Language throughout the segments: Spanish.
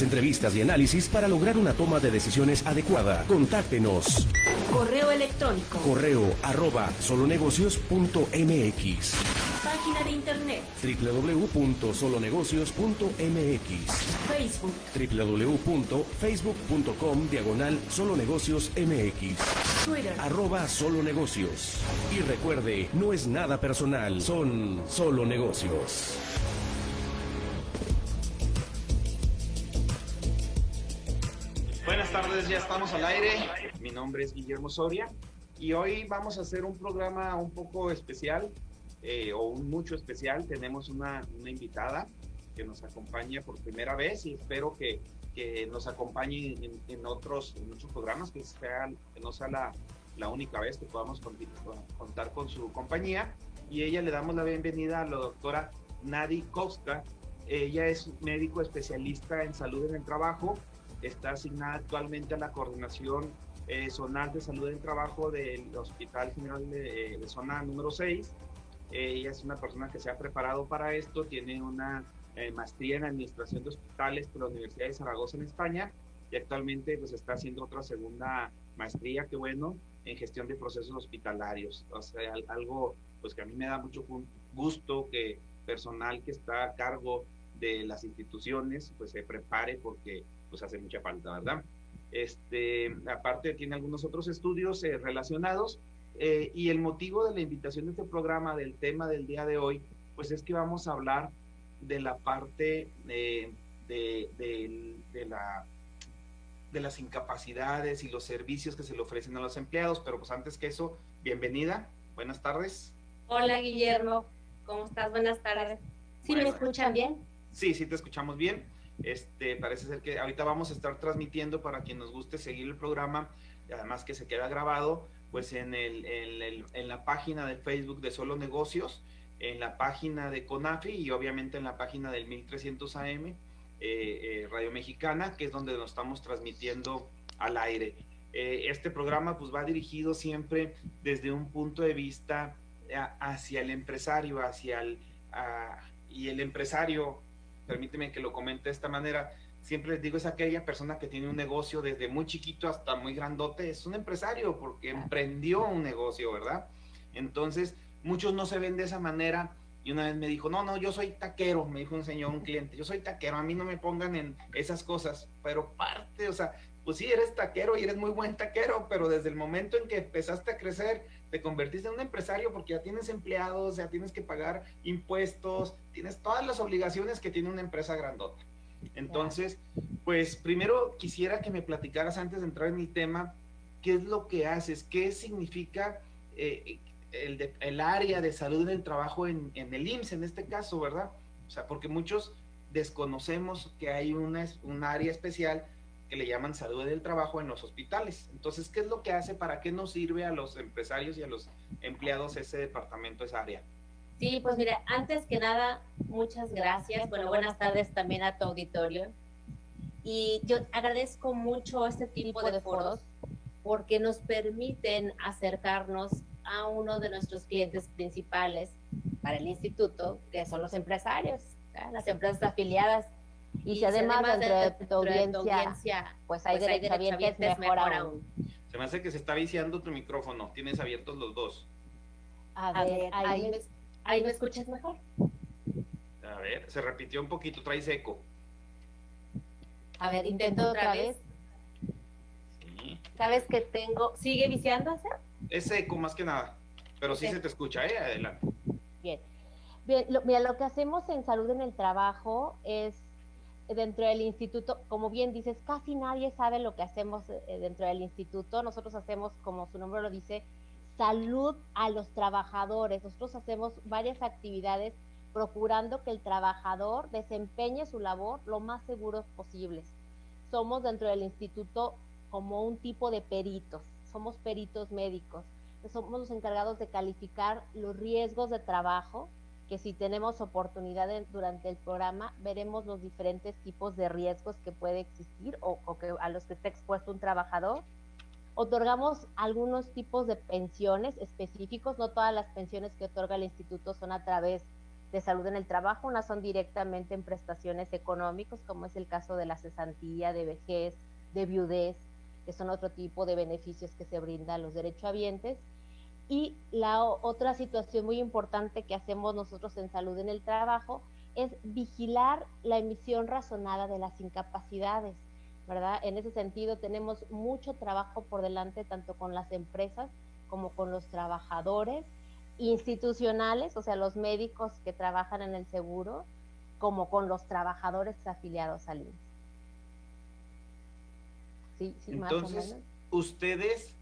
entrevistas y análisis para lograr una toma de decisiones adecuada. Contáctenos. Correo electrónico. Correo arroba solonegocios.mx. Página de internet. www.solonegocios.mx. Facebook. www.facebook.com diagonal solonegociosmx. Twitter. Arroba solonegocios. Y recuerde, no es nada personal, son solo negocios. Buenas tardes, ya estamos al aire. Mi nombre es Guillermo Soria y hoy vamos a hacer un programa un poco especial eh, o un mucho especial. Tenemos una, una, invitada que nos acompaña por primera vez y espero que, que nos acompañe en, en, otros, en otros programas, que, sea, que no sea la, la única vez que podamos contar con su compañía. Y ella le damos la bienvenida a la doctora Nadi Koska. Ella es médico especialista en salud en el trabajo está asignada actualmente a la coordinación eh, zonal de salud en trabajo del Hospital General de, de Zona número 6. Eh, ella es una persona que se ha preparado para esto, tiene una eh, maestría en administración de hospitales por la Universidad de Zaragoza en España y actualmente pues está haciendo otra segunda maestría, que bueno, en gestión de procesos hospitalarios. O sea, algo pues que a mí me da mucho gusto que personal que está a cargo de las instituciones pues se prepare porque pues hace mucha falta, ¿verdad? Este, aparte tiene algunos otros estudios eh, relacionados eh, y el motivo de la invitación de este programa, del tema del día de hoy, pues es que vamos a hablar de la parte eh, de, de, de, la, de las incapacidades y los servicios que se le ofrecen a los empleados, pero pues antes que eso, bienvenida, buenas tardes. Hola Guillermo, ¿cómo estás? Buenas tardes. ¿Sí bueno, me escuchan bien? Sí, sí te escuchamos bien. Este, parece ser que ahorita vamos a estar transmitiendo para quien nos guste seguir el programa, además que se queda grabado, pues en, el, en, la página de Facebook de Solo Negocios, en la página de CONAFI y obviamente en la página del 1300 AM, eh, eh, Radio Mexicana, que es donde nos estamos transmitiendo al aire. Eh, este programa pues va dirigido siempre desde un punto de vista hacia el empresario, hacia el... Uh, y el empresario permíteme que lo comente de esta manera, siempre les digo, es aquella persona que tiene un negocio desde muy chiquito hasta muy grandote, es un empresario porque emprendió un negocio, ¿verdad? Entonces, muchos no se ven de esa manera. Y una vez me dijo, no, no, yo soy taquero, me dijo un señor, un cliente, yo soy taquero, a mí no me pongan en esas cosas, pero parte, o sea, pues sí, eres taquero y eres muy buen taquero, pero desde el momento en que empezaste a crecer, te convertiste en un empresario porque ya tienes empleados, ya tienes que pagar impuestos, tienes todas las obligaciones que tiene una empresa grandota. Entonces, pues primero quisiera que me platicaras antes de entrar en mi tema, qué es lo que haces, qué significa eh, el, el, área de salud en el trabajo en, en, el IMSS en este caso, ¿verdad? O sea, porque muchos desconocemos que hay una, un área especial que le llaman salud del trabajo en los hospitales. Entonces, ¿qué es lo que hace? ¿Para qué nos sirve a los empresarios y a los empleados ese departamento, esa área? Sí, pues mira, antes que nada, muchas gracias. Bueno, buenas tardes también a tu auditorio. Y yo agradezco mucho este tipo de foros porque nos permiten acercarnos a uno de nuestros clientes principales para el instituto, que son los empresarios, ¿verdad? las empresas afiliadas y, y si además, además dentro, de, de, tu audiencia, de, tu audiencia, pues hay pues derecho hay es mejor, mejor aún. aún. Se me hace que se está viciando tu micrófono. Tienes abiertos los dos. A, a ver, ahí, ahí, me, ahí me escuchas mejor. A ver, se repitió un poquito, traes eco. A ver, intento otra vez. Sí. ¿Sabes que tengo? ¿Sigue viciándose? Es eco más que nada, pero sí, sí. se te escucha, ¿eh? Adelante. Bien. Bien, lo, mira, lo que hacemos en salud en el trabajo es dentro del instituto, como bien dices, casi nadie sabe lo que hacemos dentro del instituto. Nosotros hacemos, como su nombre lo dice, salud a los trabajadores. Nosotros hacemos varias actividades procurando que el trabajador desempeñe su labor lo más seguros posibles. Somos dentro del instituto como un tipo de peritos, somos peritos médicos. Somos los encargados de calificar los riesgos de trabajo, que si tenemos oportunidad de, durante el programa, veremos los diferentes tipos de riesgos que puede existir o, o que, a los que está expuesto un trabajador. Otorgamos algunos tipos de pensiones específicos, no todas las pensiones que otorga el instituto son a través de salud en el trabajo. Unas son directamente en prestaciones económicas, como es el caso de la cesantía, de vejez, de viudez, que son otro tipo de beneficios que se brindan a los derechohabientes. Y la otra situación muy importante que hacemos nosotros en salud en el trabajo es vigilar la emisión razonada de las incapacidades, ¿verdad? En ese sentido tenemos mucho trabajo por delante tanto con las empresas como con los trabajadores institucionales, o sea, los médicos que trabajan en el seguro, como con los trabajadores afiliados al INSS. Sí, sí, Entonces, ustedes,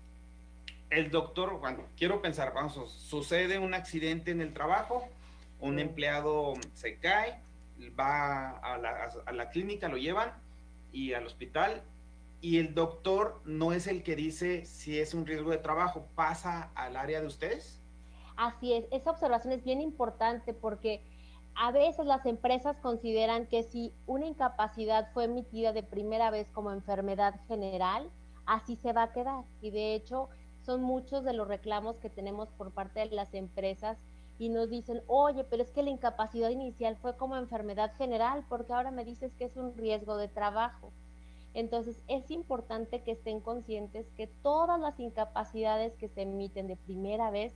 el doctor, bueno, quiero pensar, vamos, sucede un accidente en el trabajo, un empleado se cae, va a la, a la clínica, lo llevan y al hospital y el doctor no es el que dice si es un riesgo de trabajo, pasa al área de ustedes. Así es, esa observación es bien importante porque a veces las empresas consideran que si una incapacidad fue emitida de primera vez como enfermedad general, así se va a quedar. Y de hecho, son muchos de los reclamos que tenemos por parte de las empresas y nos dicen, oye, pero es que la incapacidad inicial fue como enfermedad general, porque ahora me dices que es un riesgo de trabajo. Entonces, es importante que estén conscientes que todas las incapacidades que se emiten de primera vez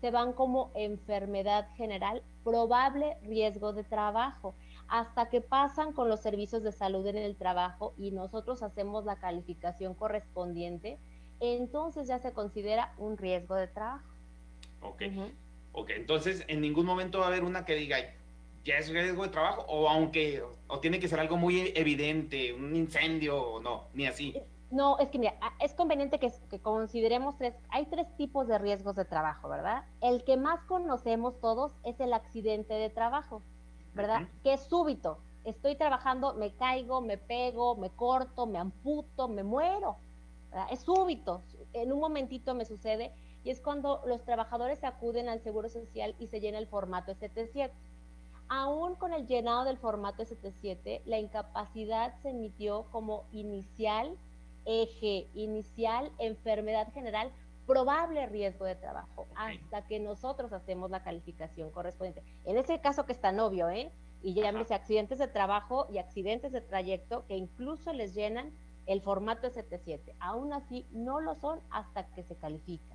se van como enfermedad general, probable riesgo de trabajo, hasta que pasan con los servicios de salud en el trabajo y nosotros hacemos la calificación correspondiente, entonces ya se considera un riesgo de trabajo. Ok. Ok, entonces en ningún momento va a haber una que diga, ya es riesgo de trabajo, o aunque, o tiene que ser algo muy evidente, un incendio, o no, ni así. No, es que mira, es conveniente que, consideremos tres, hay tres tipos de riesgos de trabajo, ¿verdad? El que más conocemos todos es el accidente de trabajo, ¿verdad? Que es súbito. Estoy trabajando, me caigo, me pego, me corto, me amputo, me muero. ¿Verdad? Es súbito. En un momentito me sucede y es cuando los trabajadores acuden al Seguro Social y se llena el formato ST7. Aún con el llenado del formato ST7, la incapacidad se emitió como inicial, eje inicial, enfermedad general, probable riesgo de trabajo, hasta que nosotros hacemos la calificación correspondiente. En ese caso que está novio, ¿eh? Y llámese accidentes de trabajo y accidentes de trayecto que incluso les llenan el formato ST7. Aún así, no lo son hasta que se califica.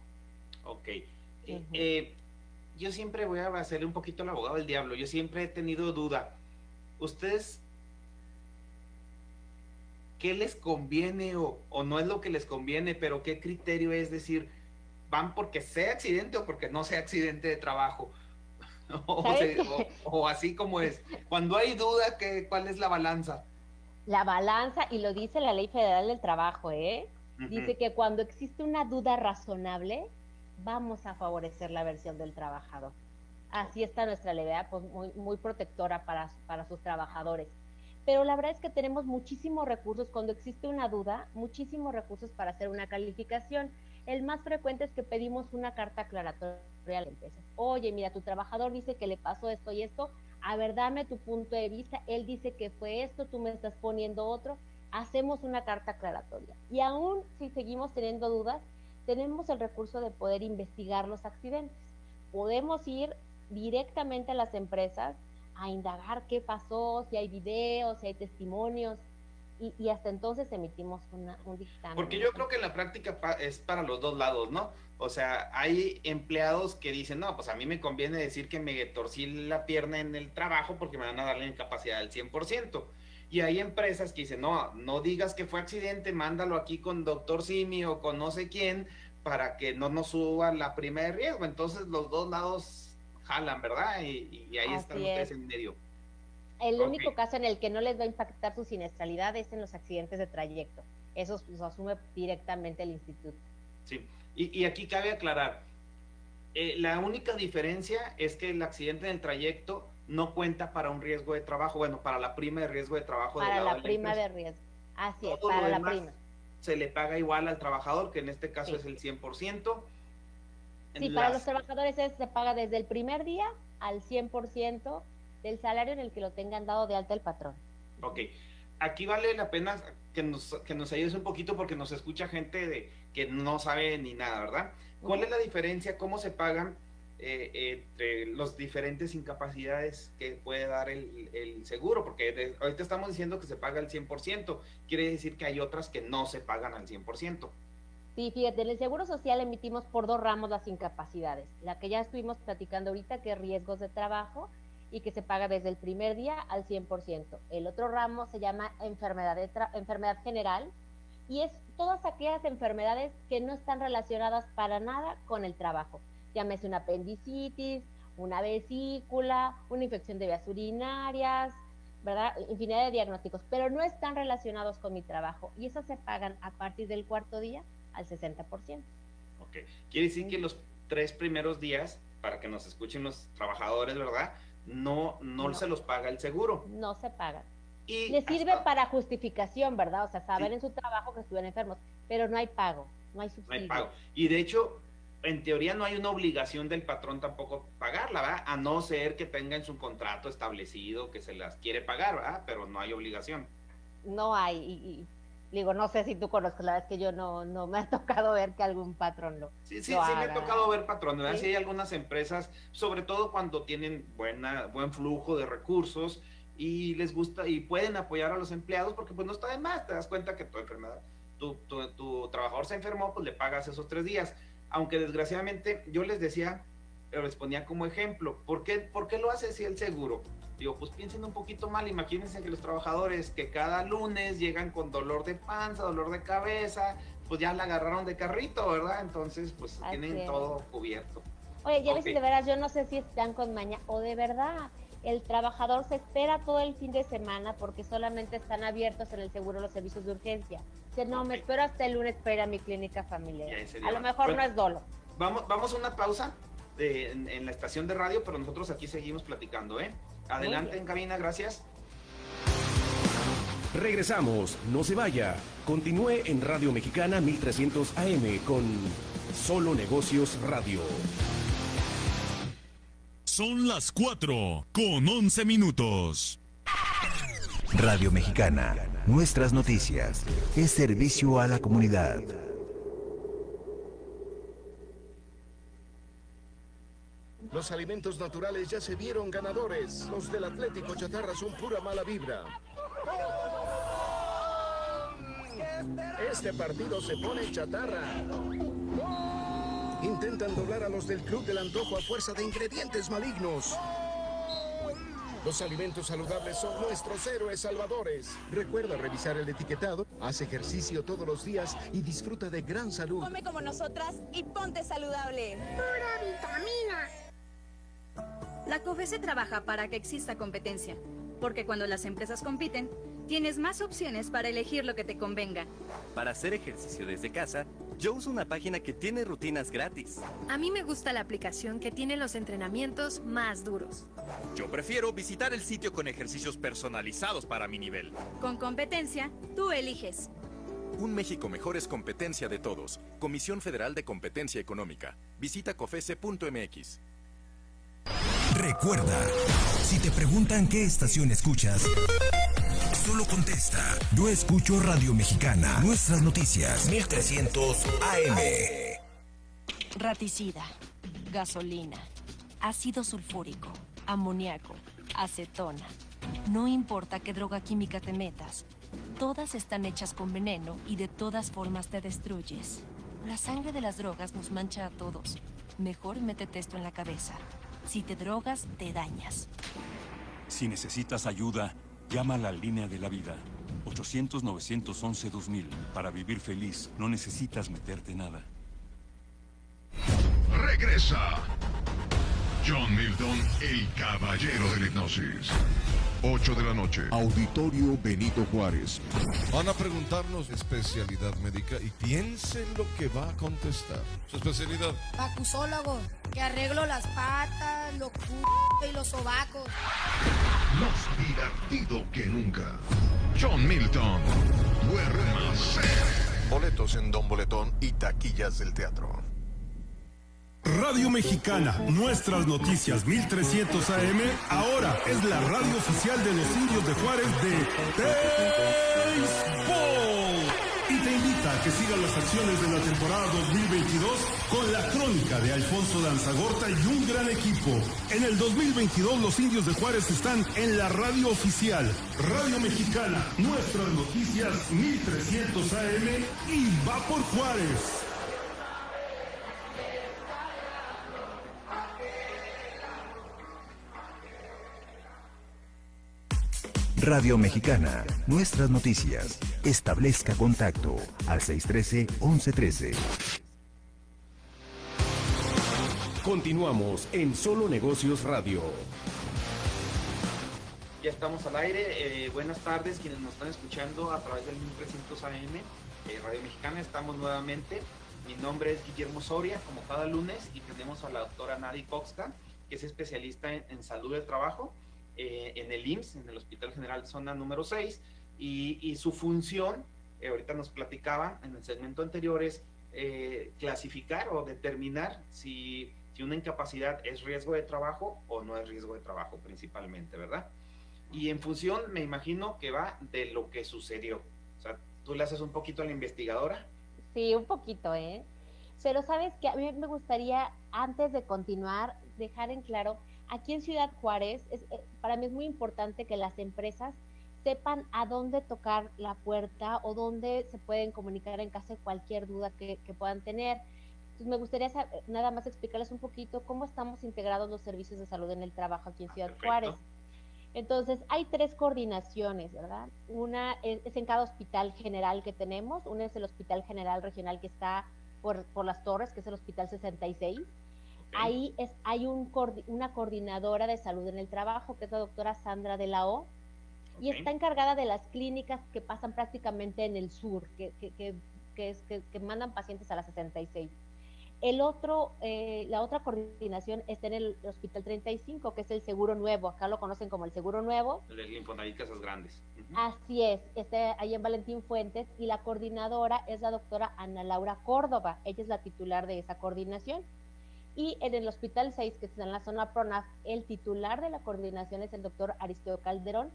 Ok. Eh, eh, yo siempre voy a hacerle un poquito el abogado del diablo. Yo siempre he tenido duda. ¿Ustedes qué les conviene o, no es lo que les conviene, pero qué criterio es decir, van porque sea accidente o porque no sea accidente de trabajo? o, así como es. Cuando hay duda, ¿qué, ¿cuál es la balanza? La balanza, y lo dice la Ley Federal del Trabajo, ¿eh? Dice que cuando existe una duda razonable, vamos a favorecer la versión del trabajador. Así está nuestra ley, pues muy, muy protectora para, para sus trabajadores. Pero la verdad es que tenemos muchísimos recursos, cuando existe una duda, muchísimos recursos para hacer una calificación. El más frecuente es que pedimos una carta aclaratoria a la empresa. Oye, mira, tu trabajador dice que le pasó esto y esto, a ver, dame tu punto de vista, él dice que fue esto, tú me estás poniendo otro, hacemos una carta aclaratoria. Y aún si seguimos teniendo dudas, tenemos el recurso de poder investigar los accidentes. Podemos ir directamente a las empresas a indagar qué pasó, si hay videos, si hay testimonios, y, hasta entonces emitimos un dictamen. Porque yo creo que la práctica es para los dos lados, ¿no? O sea, hay empleados que dicen, no, pues a mí me conviene decir que me torcí la pierna en el trabajo porque me van a dar la incapacidad del 100%. Y hay empresas que dicen, no, no digas que fue accidente, mándalo aquí con doctor Simi o con no sé quién para que no nos suba la prima de riesgo. Entonces los dos lados jalan, ¿verdad? Y, ahí están ustedes en medio. El único caso en el que no les va a impactar su siniestralidad es en los accidentes de trayecto. Eso los asume directamente el instituto. Sí, y, aquí cabe aclarar, eh, la única diferencia es que el accidente del trayecto no cuenta para un riesgo de trabajo, bueno, para la prima de riesgo de trabajo. Para la, prima de riesgo. Así es, para la prima. Se le paga igual al trabajador, que en este caso es el 100%. Sí, para los trabajadores se paga desde el primer día al 100% del salario en el que lo tengan dado de alta el patrón. Ok, aquí vale la pena que nos, que nos ayudes un poquito porque nos escucha gente de, que no sabe ni nada, ¿verdad? ¿Cuál es la diferencia? ¿Cómo se pagan eh, entre los diferentes incapacidades que puede dar el, el seguro, porque de, ahorita estamos diciendo que se paga el 100%, quiere decir que hay otras que no se pagan al 100%. Sí, fíjate, en el Seguro Social emitimos por dos ramos las incapacidades. La que ya estuvimos platicando ahorita, que es riesgos de trabajo, y que se paga desde el primer día al 100%. El otro ramo se llama enfermedad, de enfermedad general, y es todas aquellas enfermedades que no están relacionadas para nada con el trabajo. Llámese una apendicitis, una vesícula, una infección de vías urinarias, ¿verdad? Infinidad de diagnósticos, pero no están relacionados con mi trabajo. Y esas se pagan a partir del cuarto día al 60%. Ok, quiere decir que los tres primeros días, para que nos escuchen los trabajadores, ¿verdad? No, no, se los paga el seguro. No se paga. Y Le sirve para justificación, ¿verdad? O sea, saber en su trabajo que estuvieron enfermos, pero no hay pago, no hay subsidio. No hay pago. Y de hecho, en teoría no hay una obligación del patrón tampoco pagarla, ¿verdad? A no ser que tenga en su contrato establecido que se las quiere pagar, ¿verdad? Pero no hay obligación. No hay, y, Digo, no sé si tú conoces, la verdad es que yo no, no me ha tocado ver que algún patrón lo. Sí, sí, sí me ha tocado ver patrones. ¿verdad? ¿Sí? hay algunas empresas, sobre todo cuando tienen buena, buen flujo de recursos y les gusta y pueden apoyar a los empleados porque pues no está de más, te das cuenta que tu enfermedad, tu, tu, tu trabajador se enfermó, pues le pagas esos tres días. Aunque desgraciadamente yo les decía, les ponía como ejemplo, ¿por qué, ¿por qué lo hace si el seguro? Digo, pues piensen un poquito mal, imagínense que los trabajadores que cada lunes llegan con dolor de panza, dolor de cabeza, pues ya la agarraron de carrito, ¿verdad? Entonces, pues tienen todo cubierto. Oye, ya ves de veras, yo no sé si están con maña o de verdad el trabajador se espera todo el fin de semana porque solamente están abiertos en el seguro los servicios de urgencia. Dice, no, me espero hasta el lunes para ir a mi clínica familiar. A lo mejor no es dolo. Vamos, vamos a una pausa en, la estación de radio, pero nosotros aquí seguimos platicando, ¿eh? Adelante en cabina, gracias. Regresamos, no se vaya. Continúe en Radio Mexicana 1300 AM con Solo Negocios Radio. Son las 4 con 11 minutos. Radio Mexicana, nuestras noticias, es servicio a la comunidad. Los alimentos naturales ya se vieron ganadores. Los del Atlético Chatarra son pura mala vibra. Este partido se pone chatarra. Intentan doblar a los del Club del Antojo a fuerza de ingredientes malignos. Los alimentos saludables son nuestros héroes salvadores. Recuerda revisar el etiquetado, haz ejercicio todos los días y disfruta de gran salud. Come como nosotras y ponte saludable. Pura vitamina. La COFESE trabaja para que exista competencia, porque cuando las empresas compiten, tienes más opciones para elegir lo que te convenga. Para hacer ejercicio desde casa, yo uso una página que tiene rutinas gratis. A mí me gusta la aplicación que tiene los entrenamientos más duros. Yo prefiero visitar el sitio con ejercicios personalizados para mi nivel. Con competencia, tú eliges. Un México mejor es competencia de todos. Comisión Federal de Competencia Económica. Visita cofese.mx. Recuerda, si te preguntan qué estación escuchas, solo contesta. Yo escucho Radio Mexicana. Nuestras noticias. 1300 AM. Raticida, gasolina, ácido sulfúrico, amoníaco, acetona. No importa qué droga química te metas, todas están hechas con veneno y de todas formas te destruyes. La sangre de las drogas nos mancha a todos. Mejor métete esto en la cabeza. Si te drogas, te dañas. Si necesitas ayuda, llama a la línea de la vida. 800-911-2000. Para vivir feliz, no necesitas meterte nada. Regresa. John Milton, el caballero de la hipnosis. 8 de la noche. Auditorio Benito Juárez. Van a preguntarnos especialidad médica y piensen lo que va a contestar. Su especialidad. Pacusólogo, que arreglo las patas, los y los sobacos. Más divertido que nunca. John Milton. Duerma Boletos en Don Boletón y taquillas del teatro. Radio Mexicana, nuestras noticias 1300 AM, ahora es la radio oficial de los indios de Juárez de Béisbol. Y te invita a que siga las acciones de la temporada 2022 con la crónica de Alfonso Danzagorta y un gran equipo. En el 2022 los indios de Juárez están en la radio oficial, Radio Mexicana, nuestras noticias 1300 AM y va por Juárez. Radio Mexicana, nuestras noticias. Establezca contacto al 613-1113. Continuamos en Solo Negocios Radio. Ya estamos al aire. Eh, buenas tardes quienes nos están escuchando a través del 1300 AM, eh, Radio Mexicana. Estamos nuevamente. Mi nombre es Guillermo Soria, como cada lunes, y tenemos a la doctora Nadi Coxca, que es especialista en, en salud del trabajo eh, en el IMSS, en el Hospital General Zona número 6, y, su función, eh, ahorita nos platicaban en el segmento anterior, es eh, clasificar o determinar si, si una incapacidad es riesgo de trabajo o no es riesgo de trabajo principalmente, ¿verdad? Y en función, me imagino que va de lo que sucedió. O sea, tú le haces un poquito a la investigadora. Sí, un poquito, ¿eh? Pero sabes que a mí me gustaría, antes de continuar, dejar en claro aquí en Ciudad Juárez, es, eh, para mí es muy importante que las empresas sepan a dónde tocar la puerta o dónde se pueden comunicar en caso de cualquier duda que, puedan tener. Entonces, me gustaría nada más explicarles un poquito cómo estamos integrados los servicios de salud en el trabajo aquí en Ciudad Juárez. Entonces, hay tres coordinaciones, ¿verdad? Una es, en cada hospital general que tenemos, una es el Hospital General Regional que está por, por las Torres, que es el Hospital 66, Ahí es, hay un, una coordinadora de salud en el trabajo, que es la doctora Sandra de la O, y está encargada de las clínicas que pasan prácticamente en el sur, que, que, que, es, que, mandan pacientes a las 66. El otro, eh, la otra coordinación está en el Hospital 35, que es el Seguro Nuevo. Acá lo conocen como el Seguro Nuevo. El de Infonavit Casas Grandes. Así es, está ahí en Valentín Fuentes y la coordinadora es la doctora Ana Laura Córdoba. Ella es la titular de esa coordinación. Y en el Hospital 6, que está en la zona PRONAF, el titular de la coordinación es el doctor Aristeo Calderón.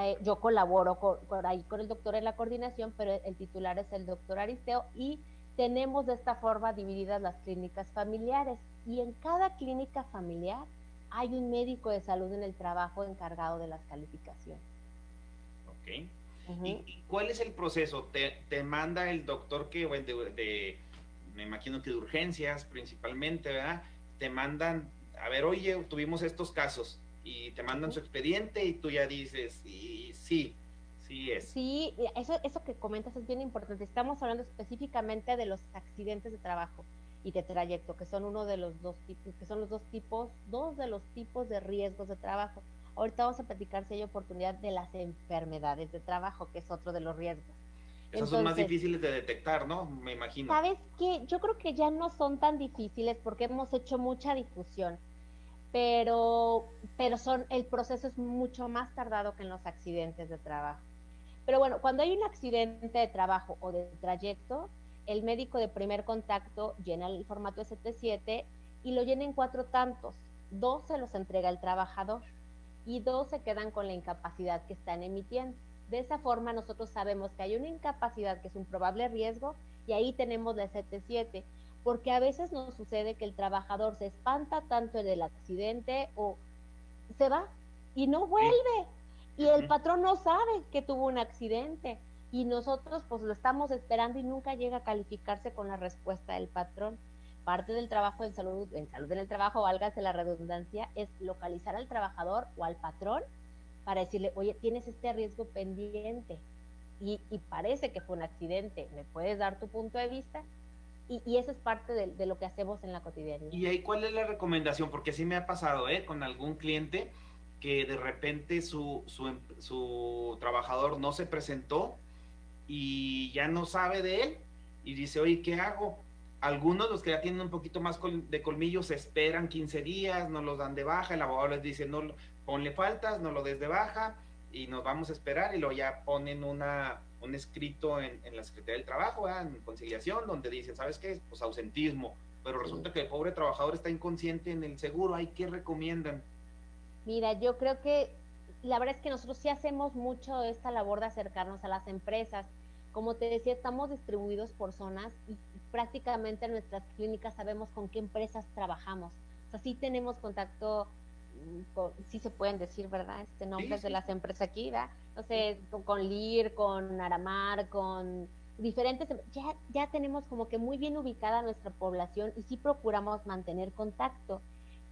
Eh, yo colaboro con, ahí con el doctor en la coordinación, pero el titular es el doctor Aristeo y tenemos de esta forma divididas las clínicas familiares. Y en cada clínica familiar hay un médico de salud en el trabajo encargado de las calificaciones. Ok. ¿Y, cuál es el proceso? ¿Te, te manda el doctor que, de, de me imagino que de urgencias principalmente, ¿verdad? Te mandan, a ver, oye, tuvimos estos casos y te mandan su expediente y tú ya dices, sí, sí, sí es. Sí, eso, eso que comentas es bien importante. Estamos hablando específicamente de los accidentes de trabajo y de trayecto, que son uno de los dos tipos, que son los dos tipos, dos de los tipos de riesgos de trabajo. Ahorita vamos a platicar si hay oportunidad de las enfermedades de trabajo, que es otro de los riesgos. Esas son más difíciles de detectar, ¿no? Me imagino. ¿Sabes qué? Yo creo que ya no son tan difíciles porque hemos hecho mucha difusión, pero, pero son, el proceso es mucho más tardado que en los accidentes de trabajo. Pero bueno, cuando hay un accidente de trabajo o de trayecto, el médico de primer contacto llena el formato ST7 y lo llena en cuatro tantos. Dos se los entrega el trabajador y dos se quedan con la incapacidad que están emitiendo. De esa forma nosotros sabemos que hay una incapacidad que es un probable riesgo y ahí tenemos la 77, porque a veces nos sucede que el trabajador se espanta tanto del accidente o se va y no vuelve y el patrón no sabe que tuvo un accidente y nosotros pues lo estamos esperando y nunca llega a calificarse con la respuesta del patrón. Parte del trabajo en salud, en salud en el trabajo, válgase la redundancia, es localizar al trabajador o al patrón para decirle, oye, tienes este riesgo pendiente y, parece que fue un accidente, ¿me puedes dar tu punto de vista? Y, y eso es parte de, lo que hacemos en la cotidianidad. ¿Y ahí cuál es la recomendación? Porque sí me ha pasado, ¿eh? Con algún cliente que de repente su, su, em, trabajador no se presentó y ya no sabe de él y dice, oye, ¿qué hago? Algunos, los que ya tienen un poquito más de colmillos, esperan 15 días, no los dan de baja, el abogado les dice, no, ponle faltas, no lo des de baja y nos vamos a esperar y luego ya ponen una, un escrito en, la Secretaría del Trabajo, en conciliación, donde dicen, ¿sabes qué? Pues ausentismo, pero resulta que el pobre trabajador está inconsciente en el seguro, ¿hay qué recomiendan? Mira, yo creo que la verdad es que nosotros sí hacemos mucho esta labor de acercarnos a las empresas, Como te decía, estamos distribuidos por zonas y prácticamente en nuestras clínicas sabemos con qué empresas trabajamos. O sea, sí tenemos contacto, con, sí se pueden decir, ¿verdad? Este nombres de las empresas aquí, ¿verdad? No sé, con, con LIR, con Aramar, con diferentes, ya, ya tenemos como que muy bien ubicada nuestra población y sí procuramos mantener contacto,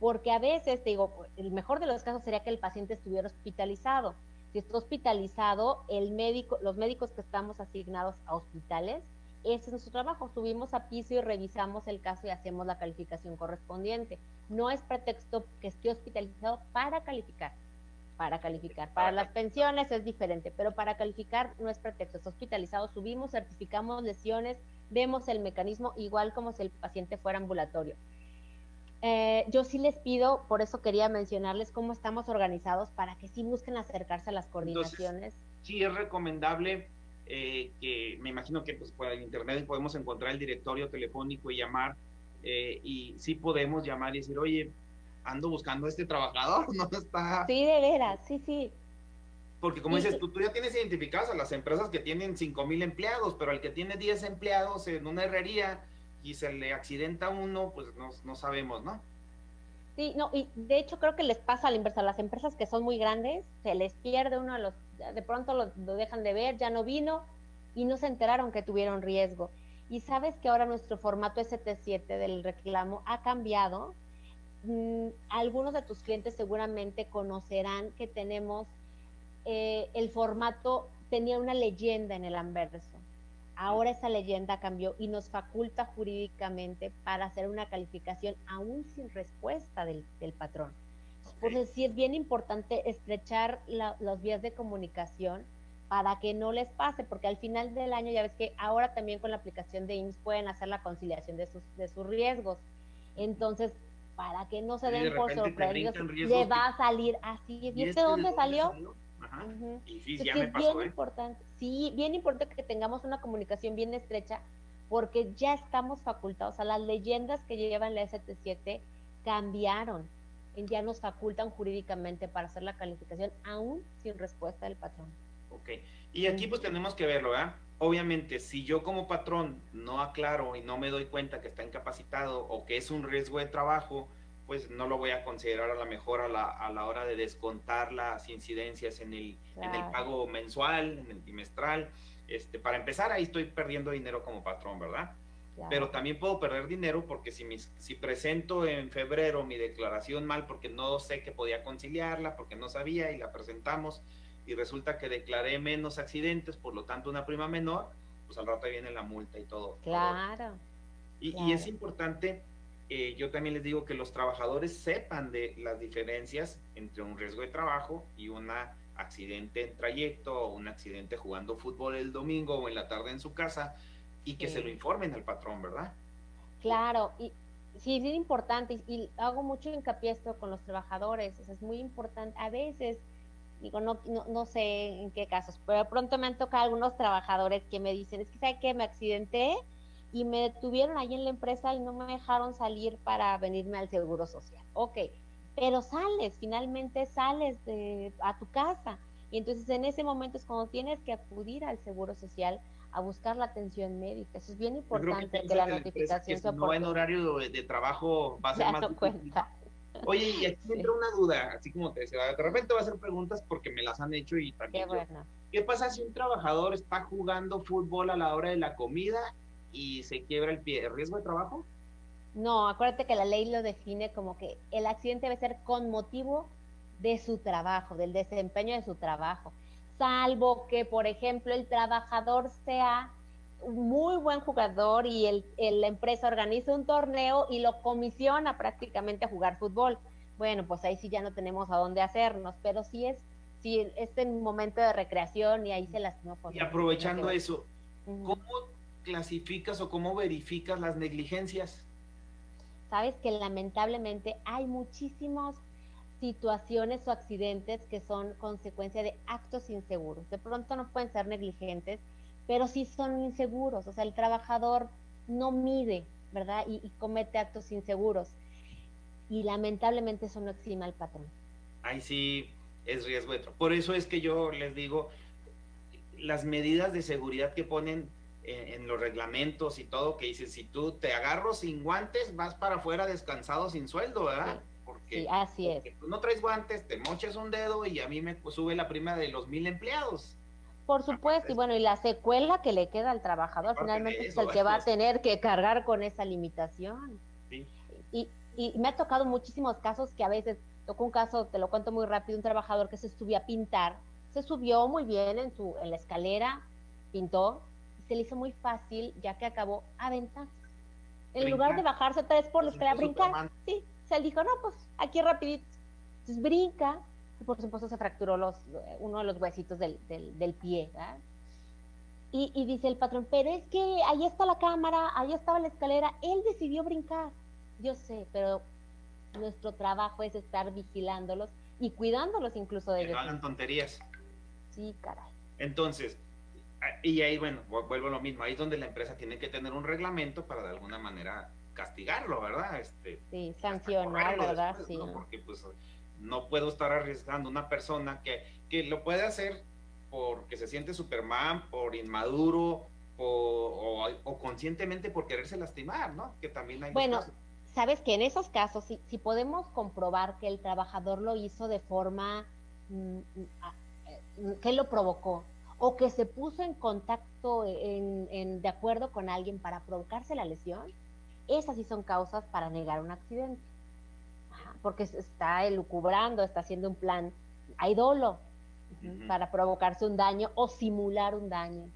porque a veces, te digo, el mejor de los casos sería que el paciente estuviera hospitalizado. Si está hospitalizado, el médico, los médicos que estamos asignados a hospitales, ese es nuestro trabajo. Subimos a piso y revisamos el caso y hacemos la calificación correspondiente. No es pretexto que esté hospitalizado para calificar para calificar. Para las pensiones es diferente, pero para calificar no es pretexto, es hospitalizado, subimos, certificamos lesiones, vemos el mecanismo igual como si el paciente fuera ambulatorio. Eh, yo sí les pido, por eso quería mencionarles cómo estamos organizados para que sí busquen acercarse a las coordinaciones. sí es recomendable eh, que me imagino que pues por internet podemos encontrar el directorio telefónico y llamar eh, y sí podemos llamar y decir, oye, ando buscando a este trabajador, no está. Sí, de veras, sí, sí. Porque como dices, tú, tú ya tienes identificadas a las empresas que tienen 5 mil empleados, pero al que tiene 10 empleados en una herrería y se le accidenta uno, pues no, no sabemos, ¿no? Sí, no, y de hecho creo que les pasa a la inversa, a las empresas que son muy grandes, se les pierde uno a los, de pronto lo, dejan de ver, ya no vino y no se enteraron que tuvieron riesgo. Y sabes que ahora nuestro formato ST7 del reclamo ha cambiado, Mm, algunos de tus clientes seguramente conocerán que tenemos eh, el formato, tenía una leyenda en el anverso. Ahora esa leyenda cambió y nos faculta jurídicamente para hacer una calificación aún sin respuesta del, patrón. Eso sí es bien importante estrechar las vías de comunicación para que no les pase, porque al final del año ya ves que ahora también con la aplicación de IMSS pueden hacer la conciliación de sus, de sus riesgos. Entonces, para que no se den por sorprendidos, le va a salir así. ¿Viste dónde salió? Ajá. sí, ya me pasó, bien ¿eh? importante, sí, bien importante que tengamos una comunicación bien estrecha, porque ya estamos facultados, o sea, las leyendas que llevan la ST7 cambiaron, ya nos facultan jurídicamente para hacer la calificación, aún sin respuesta del patrón. Ok, y aquí pues tenemos que verlo, ¿verdad? Obviamente, si yo como patrón no aclaro y no me doy cuenta que está incapacitado o que es un riesgo de trabajo, pues no lo voy a considerar a la mejor a la, a la hora de descontar las incidencias en el, en el pago mensual, en el bimestral. Este, para empezar, ahí estoy perdiendo dinero como patrón, ¿verdad? Pero también puedo perder dinero porque si, mis, si presento en febrero mi declaración mal porque no sé que podía conciliarla, porque no sabía y la presentamos, y resulta que declaré menos accidentes, por lo tanto una prima menor, pues al rato viene la multa y todo. Claro. Y, es importante, eh, yo también les digo que los trabajadores sepan de las diferencias entre un riesgo de trabajo y un accidente en trayecto o un accidente jugando fútbol el domingo o en la tarde en su casa y que se lo informen al patrón, ¿verdad? Claro, y sí, es importante y, hago mucho hincapié esto con los trabajadores, es muy importante. A veces digo, no, no, sé en qué casos, pero pronto me han tocado algunos trabajadores que me dicen, es que sabe que me accidenté y me detuvieron ahí en la empresa y no me dejaron salir para venirme al seguro social. Ok, pero sales, finalmente sales de, a tu casa. Y entonces en ese momento es cuando tienes que acudir al seguro social a buscar la atención médica. Eso es bien importante que, la notificación se No en horario de, trabajo va a ser más cuenta. Oye, y aquí entra una duda, así como te decía, de repente voy a hacer preguntas porque me las han hecho y también. Qué, bueno. ¿Qué pasa si un trabajador está jugando fútbol a la hora de la comida y se quiebra el pie? ¿Riesgo de trabajo? No, acuérdate que la ley lo define como que el accidente debe ser con motivo de su trabajo, del desempeño de su trabajo. Salvo que, por ejemplo, el trabajador sea muy buen jugador y el, la empresa organiza un torneo y lo comisiona prácticamente a jugar fútbol. Bueno, pues ahí sí ya no tenemos a dónde hacernos, pero sí es, sí es en momento de recreación y ahí se las no Y aprovechando eso, ¿cómo clasificas o cómo verificas las negligencias? Sabes que lamentablemente hay muchísimas situaciones o accidentes que son consecuencia de actos inseguros. De pronto no pueden ser negligentes, pero sí son inseguros, o sea, el trabajador no mide, ¿verdad? Y, comete actos inseguros. Y lamentablemente eso no exima al patrón. Ahí sí es riesgo. Por eso es que yo les digo, las medidas de seguridad que ponen en, en los reglamentos y todo, que dicen, si tú te agarro sin guantes, vas para afuera descansado sin sueldo, ¿verdad? Porque, Sí, así es. porque tú no traes guantes, te moches un dedo y a mí me sube la prima de los mil empleados. Por supuesto, y bueno, y la secuela que le queda al trabajador finalmente es el que va a pues. tener que cargar con esa limitación. Sí. Y, y me ha tocado muchísimos casos que a veces, tocó un caso, te lo cuento muy rápido, un trabajador que se subió a pintar, se subió muy bien en, su, en la escalera, pintó, y se le hizo muy fácil, ya que acabó, aventar. En lugar de bajarse tres por la escalera, Superman. brincar. Sí, él dijo, no, pues aquí rapidito. Entonces brinca, y por supuesto se fracturó los, uno de los huesitos del, del, del pie, ¿verdad? Y, y dice el patrón, pero es que ahí está la cámara, ahí estaba la escalera, él decidió brincar. Yo sé, pero nuestro trabajo es estar vigilándolos y cuidándolos incluso de Que no ellos. hagan tonterías. Sí, caray. Entonces, y ahí, bueno, vu- vuelvo a lo mismo, ahí es donde la empresa tiene que tener un reglamento para de alguna manera castigarlo, ¿verdad? Este, Sí, sancionar, ¿verdad? después, Sí. ¿no? Porque pues no puedo estar arriesgando una persona que, que lo puede hacer porque se siente Superman, por inmaduro, o, o conscientemente por quererse lastimar, ¿no? Que también hay Bueno, casos. sabes que en esos casos, si, si podemos comprobar que el trabajador lo hizo de forma mm, mm, a- eh, que lo provocó o que se puso en contacto en, en- de acuerdo con alguien para provocarse la lesión, esas sí son causas para negar un accidente. Ajá, porque se está elucubrando, está haciendo un plan, hay dolo para provocarse un daño o simular un daño.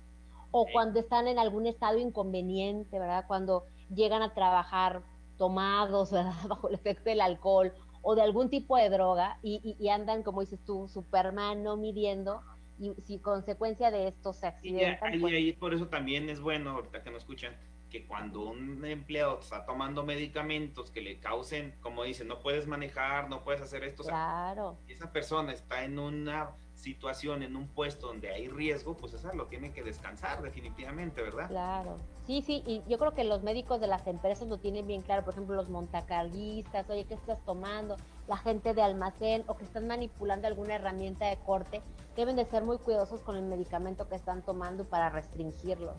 O cuando están en algún estado inconveniente, ¿verdad? Cuando llegan a trabajar tomados, ¿verdad? Bajo el efecto del alcohol o de algún tipo de droga y, y- y andan, como dices tú, Superman no midiendo y si consecuencia de esto se Y ya- accidentan, ahí- pues, ahí por eso también es bueno, ahorita que nos escuchan, que cuando un empleado está tomando medicamentos que le causen, como dicen, no puedes manejar, no puedes hacer esto, o sea, claro. si esa persona está en una situación, en un puesto donde hay riesgo, pues esa lo tiene que descansar definitivamente, ¿verdad? Claro, sí, sí, y yo creo que los médicos de las empresas lo tienen bien claro, por ejemplo, los montacarguistas, oye, ¿qué estás tomando? La gente de almacén o que están manipulando alguna herramienta de corte, deben de ser muy cuidadosos con el medicamento que están tomando para restringirlo.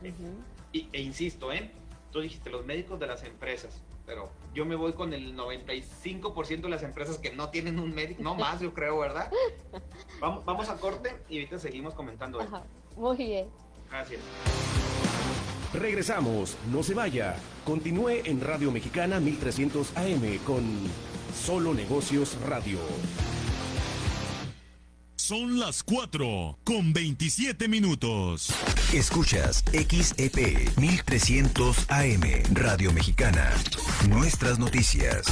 Ujú. Y, e insisto, ¿eh? Tú dijiste los médicos de las empresas, pero yo me voy con el 95% de las empresas que no tienen un médico, no más, yo creo, ¿verdad? Vamos, vamos a corte y ahorita seguimos comentando esto. Ajá, Muy bien. Gracias. Regresamos, no se vaya. Continúe en Radio Mexicana 1300 AM con Solo Negocios Radio. Son las 4 con 27 minutos. Escuchas XEP 1300 AM Radio Mexicana. Nuestras noticias.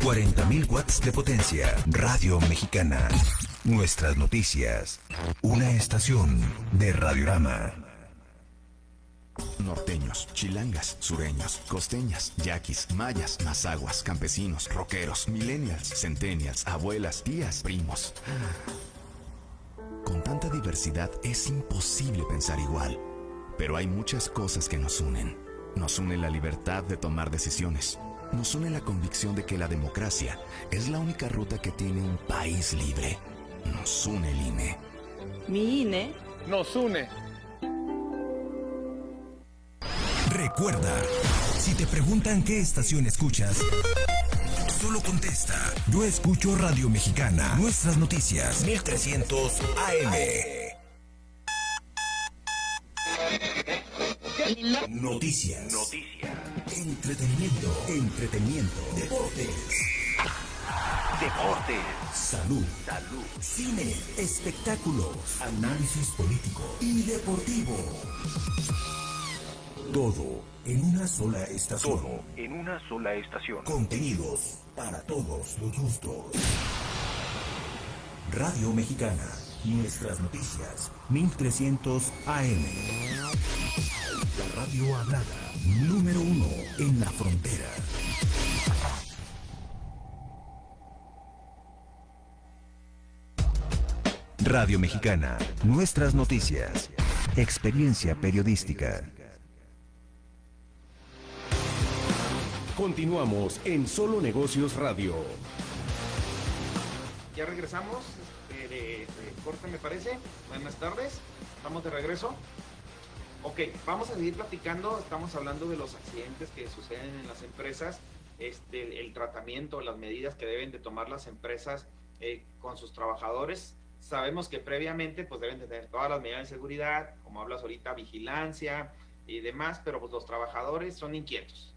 40.000 watts de potencia. Radio Mexicana. Nuestras noticias. Una estación de Radiorama. Norteños, chilangas, sureños, costeñas, yaquis, mayas, mazaguas, campesinos, rockeros, millennials, centennials, abuelas, tías, primos. Con tanta diversidad es imposible pensar igual. Pero hay muchas cosas que nos unen. Nos une la libertad de tomar decisiones. Nos une la convicción de que la democracia es la única ruta que tiene un país libre. Nos une el INE. Mi INE nos une. Recuerda, si te preguntan qué estación escuchas, solo contesta. Yo escucho Radio Mexicana. Nuestras noticias. 1300 AM. Noticias. Noticias. Entretenimiento. Entretenimiento. Deportes. Deportes. Salud. Salud. Cine. Espectáculos. Análisis político y deportivo. Todo en una sola estación. Todo en una sola estación. Contenidos para todos los gustos. Radio Mexicana. Nuestras noticias. 1300 AM. La radio hablada. Número uno en la frontera. Radio Mexicana. Nuestras noticias. Experiencia periodística. Continuamos en Solo Negocios Radio. Ya regresamos. este, de, corte, me parece. Buenas tardes, estamos de regreso. Ok, vamos a seguir platicando. Estamos hablando de los accidentes que suceden en las empresas, este, el tratamiento, las medidas que deben de tomar las empresas eh, con sus trabajadores. Sabemos que previamente pues deben tener todas las medidas de seguridad, como hablas ahorita, vigilancia y demás, pero pues los trabajadores son inquietos.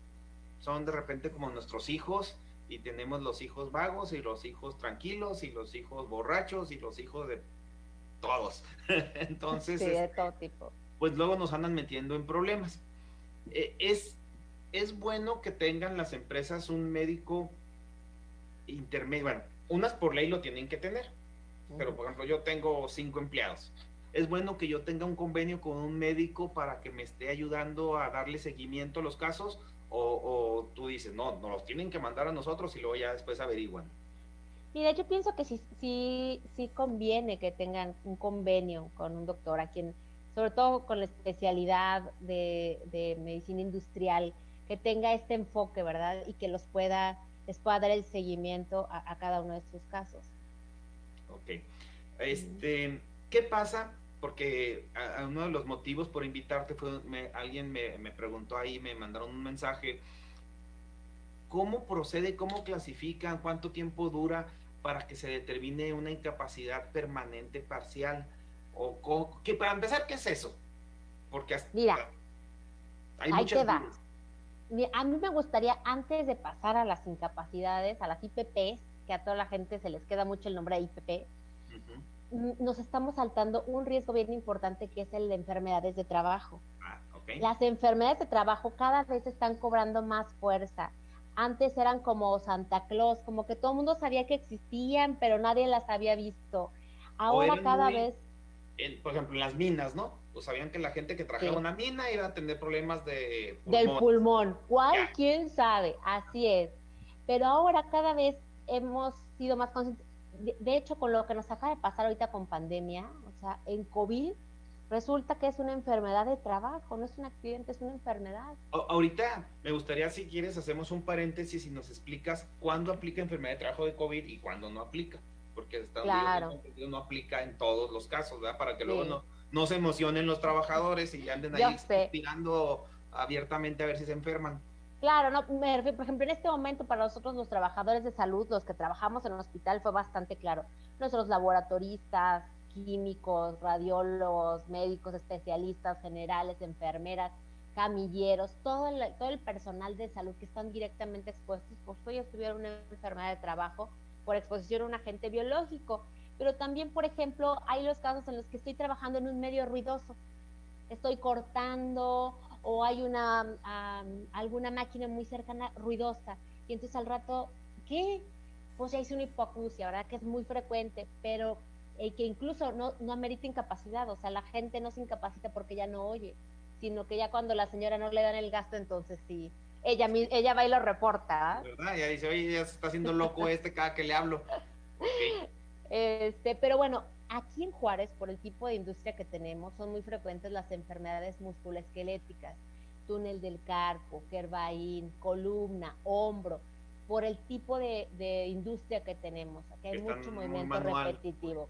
Son de repente como nuestros hijos y tenemos los hijos vagos y los hijos tranquilos y los hijos borrachos y los hijos de todos. Entonces, sí, de todo tipo. pues luego nos andan metiendo en problemas. Eh, es, es bueno que tengan las empresas un médico intermedio. Bueno, unas por ley lo tienen que tener, pero por ejemplo yo tengo cinco empleados. Es bueno que yo tenga un convenio con un médico para que me esté ayudando a darle seguimiento a los casos o, tú dices, no, nos los tienen que mandar a nosotros y luego ya después averiguan. Mira, yo pienso que sí, sí, sí conviene que tengan un convenio con un doctor a quien, sobre todo con la especialidad de, de medicina industrial, que tenga este enfoque, ¿verdad? Y que los pueda, les pueda dar el seguimiento a, a cada uno de sus casos. Ok. Este, ¿qué pasa porque uno de los motivos por invitarte fue, alguien me, me, preguntó ahí, me mandaron un mensaje, ¿cómo procede, cómo clasifican, cuánto tiempo dura para que se determine una incapacidad permanente parcial? O, que para empezar, ¿qué es eso? Porque Mira, hay ahí te va. A mí me gustaría, antes de pasar a las incapacidades, a las IPPs, que a toda la gente se les queda mucho el nombre de IPP, nos estamos saltando un riesgo bien importante que es el de enfermedades de trabajo. Ah, Las enfermedades de trabajo cada vez están cobrando más fuerza. Antes eran como Santa Claus, como que todo el mundo sabía que existían, pero nadie las había visto. Ahora cada vez... por ejemplo, en las minas, ¿no? Pues sabían que la gente que trabajaba una mina iba a tener problemas de pulmón. Del pulmón. ¿Cuál? ¿Quién sabe? Así es. Pero ahora cada vez hemos sido más conscientes de, hecho, con lo que nos acaba de pasar ahorita con pandemia, o sea, en COVID, resulta que es una enfermedad de trabajo, no es un accidente, es una enfermedad. ahorita me gustaría, si quieres, hacemos un paréntesis y nos explicas cuándo aplica enfermedad de trabajo de COVID y cuándo no aplica, porque Estados claro. no aplica en todos los casos, ¿verdad? Para que luego no, no se emocionen los trabajadores y anden ahí tirando abiertamente a ver si se enferman. Claro, no, por ejemplo, en este momento para nosotros los trabajadores de salud, los que trabajamos en un hospital, fue bastante claro. Nuestros laboratoristas, químicos, radiólogos, médicos, especialistas, generales, enfermeras, camilleros, todo el, todo el personal de salud que están directamente expuestos, pues ellos tuvieron una enfermedad de trabajo por exposición a un agente biológico. Pero también, por ejemplo, hay los casos en los que estoy trabajando en un medio ruidoso. Estoy cortando o hay una alguna máquina muy cercana ruidosa y entonces al rato, ¿qué? Pues ya hice una hipoacusia, ¿verdad? Que es muy frecuente, pero eh, que incluso no, no amerita incapacidad, o sea, la gente no se incapacita porque ya no oye, sino que ya cuando la señora no le dan el gasto, entonces sí, ella, ella va y lo reporta. ¿ah? ¿Verdad? Ya dice, oye, ya se está haciendo loco este cada que le hablo. Este, pero bueno, Aquí en Juárez, por el tipo de industria que tenemos, son muy frecuentes las enfermedades musculoesqueléticas, túnel del carpo, Kerbaín, columna, hombro, por el tipo de, industria que tenemos. Aquí hay mucho movimiento repetitivo.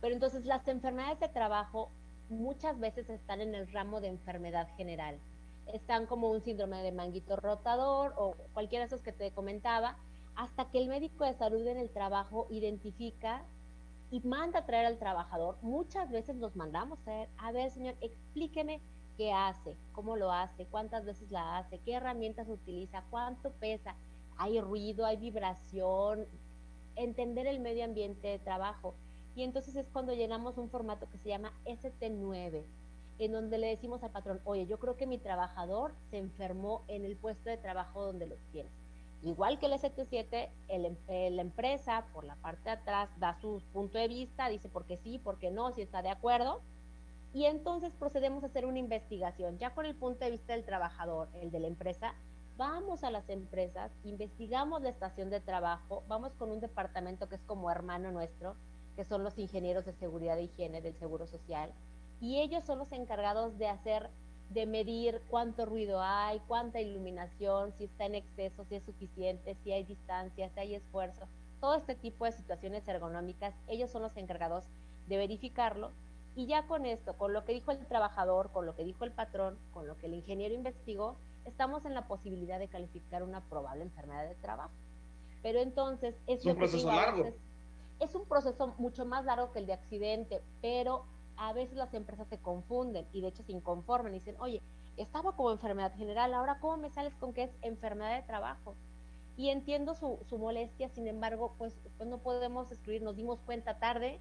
Pero entonces las enfermedades de trabajo muchas veces están en el ramo de enfermedad general. Están como un síndrome de manguito rotador o cualquiera de esos que te comentaba, hasta que el médico de salud en el trabajo identifica y manda a traer al trabajador. Muchas veces los mandamos traer, a ver, señor, explíqueme qué hace, cómo lo hace, cuántas veces la hace, qué herramientas utiliza, cuánto pesa, hay ruido, hay vibración, entender el medio ambiente de trabajo. Y entonces es cuando llegamos a un formato que se llama ST9, en donde le decimos al patrón, oye, yo creo que mi trabajador se enfermó en el puesto de trabajo donde los tienes Igual que el ST7, el, eh, la empresa por la parte de atrás da su punto de vista, dice por qué sí, por qué no, si está de acuerdo, y entonces procedemos a hacer una investigación, ya con el punto de vista del trabajador, el de la empresa, vamos a las empresas, investigamos la estación de trabajo, vamos con un departamento que es como hermano nuestro, que son los ingenieros de seguridad e higiene del Seguro Social, y ellos son los encargados de hacer de medir cuánto ruido hay, cuánta iluminación, si está en exceso, si es suficiente, si hay distancia, si hay esfuerzo. todo este tipo de situaciones ergonómicas, ellos son los encargados de verificarlo y ya con esto, con lo que dijo el trabajador, con lo que dijo el patrón, con lo que el ingeniero investigó, estamos en la posibilidad de calificar una probable enfermedad de trabajo. Pero entonces es, un proceso largo. es un proceso mucho más largo que el de accidente, pero a veces las empresas se confunden y de hecho se inconforman y dicen, oye, estaba como enfermedad general, ahora ¿cómo me sales con que es enfermedad de trabajo? Y entiendo su, su molestia, sin embargo, pues, pues, no podemos excluir, nos dimos cuenta tarde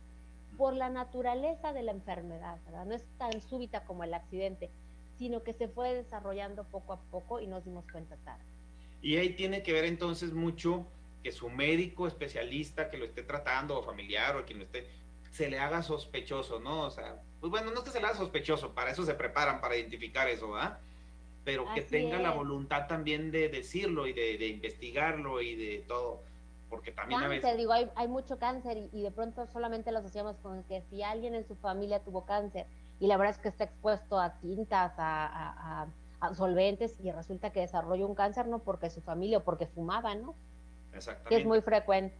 por la naturaleza de la enfermedad, ¿verdad? No es tan súbita como el accidente, sino que se fue desarrollando poco a poco y nos dimos cuenta tarde. Y ahí tiene que ver entonces mucho que su médico especialista que lo esté tratando o familiar o quien lo esté, se le haga sospechoso, ¿no? O sea, pues bueno, no es que se le haga sospechoso, para eso se preparan, para identificar eso, ¿verdad? Pero que tenga la voluntad también de decirlo y de, investigarlo y de todo, porque también cáncer, a veces... digo, hay, hay mucho cáncer y, de pronto solamente lo asociamos con que si alguien en su familia tuvo cáncer y la verdad es que está expuesto a tintas, a, a solventes y resulta que desarrolló un cáncer no porque su familia o porque fumaba, ¿no? Exactamente. Que es muy frecuente.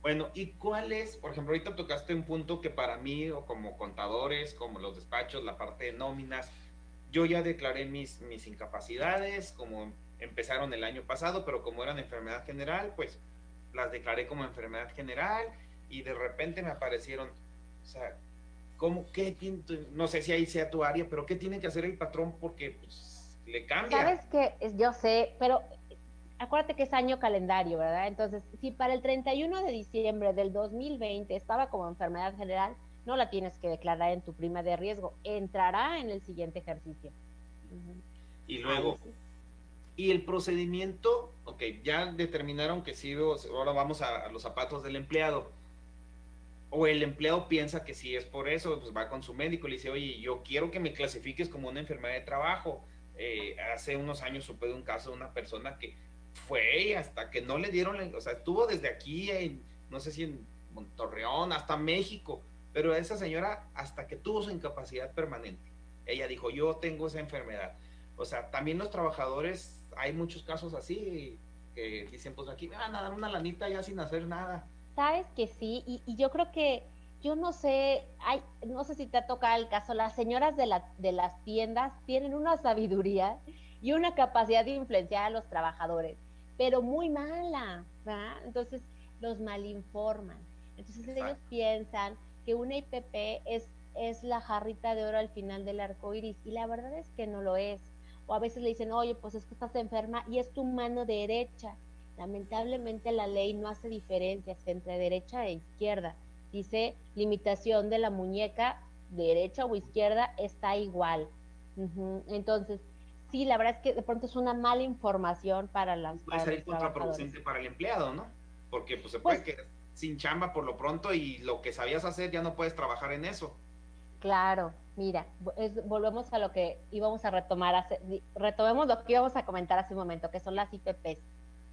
Bueno, ¿y cuál es, por ejemplo, ahorita tocaste un punto que para mí, o como contadores, como los despachos, la parte de nóminas, yo ya declaré mis, mis incapacidades, como empezaron el año pasado, pero como eran enfermedad general, pues las declaré como enfermedad general y de repente me aparecieron, o sea, ¿cómo, qué no sé si ahí sea tu área, pero qué tiene que hacer el patrón porque pues, le cambia? Sabes que yo sé, pero acuérdate que es año calendario, ¿verdad? Entonces, si para el 31 de diciembre del 2020 estaba como enfermedad general, no la tienes que declarar en tu prima de riesgo, entrará en el siguiente ejercicio. Y luego, y el procedimiento, ok, ya determinaron que sí, ahora vamos a, los zapatos del empleado. O el empleado piensa que sí es por eso, pues va con su médico y le dice, oye, yo quiero que me clasifiques como una enfermedad de trabajo. Eh, hace unos años supe de un caso de una persona que fue hasta que no le dieron, o sea, estuvo desde aquí, en, no sé si en Montorreón, hasta México, pero esa señora hasta que tuvo su incapacidad permanente, ella dijo, yo tengo esa enfermedad. O sea, también los trabajadores, hay muchos casos así, que dicen, pues aquí me van a dar una lanita ya sin hacer nada. Sabes que sí, y, yo creo que, yo no sé, hay, no sé si te ha tocado el caso, las señoras de, la, de las tiendas tienen una sabiduría y una capacidad de influenciar a los trabajadores pero muy mala, ¿verdad? Entonces los malinforman. Entonces ellos piensan que una IPP es, es la jarrita de oro al final del arco iris, y la verdad es que no lo es. O a veces le dicen, oye, pues es que estás enferma y es tu mano derecha. Lamentablemente la ley no hace diferencias entre derecha e izquierda. Dice limitación de la muñeca, derecha o izquierda, está igual. Entonces, sí, la verdad es que de pronto es una mala información para las. Puede salir contraproducente para el empleado, ¿no? Porque pues se puede pues quedar sin chamba por lo pronto y lo que sabías hacer ya no puedes trabajar en eso. Claro, mira, volvemos a lo que íbamos a retomar, hace, retomemos lo que íbamos a comentar hace un momento, que son las IPPs.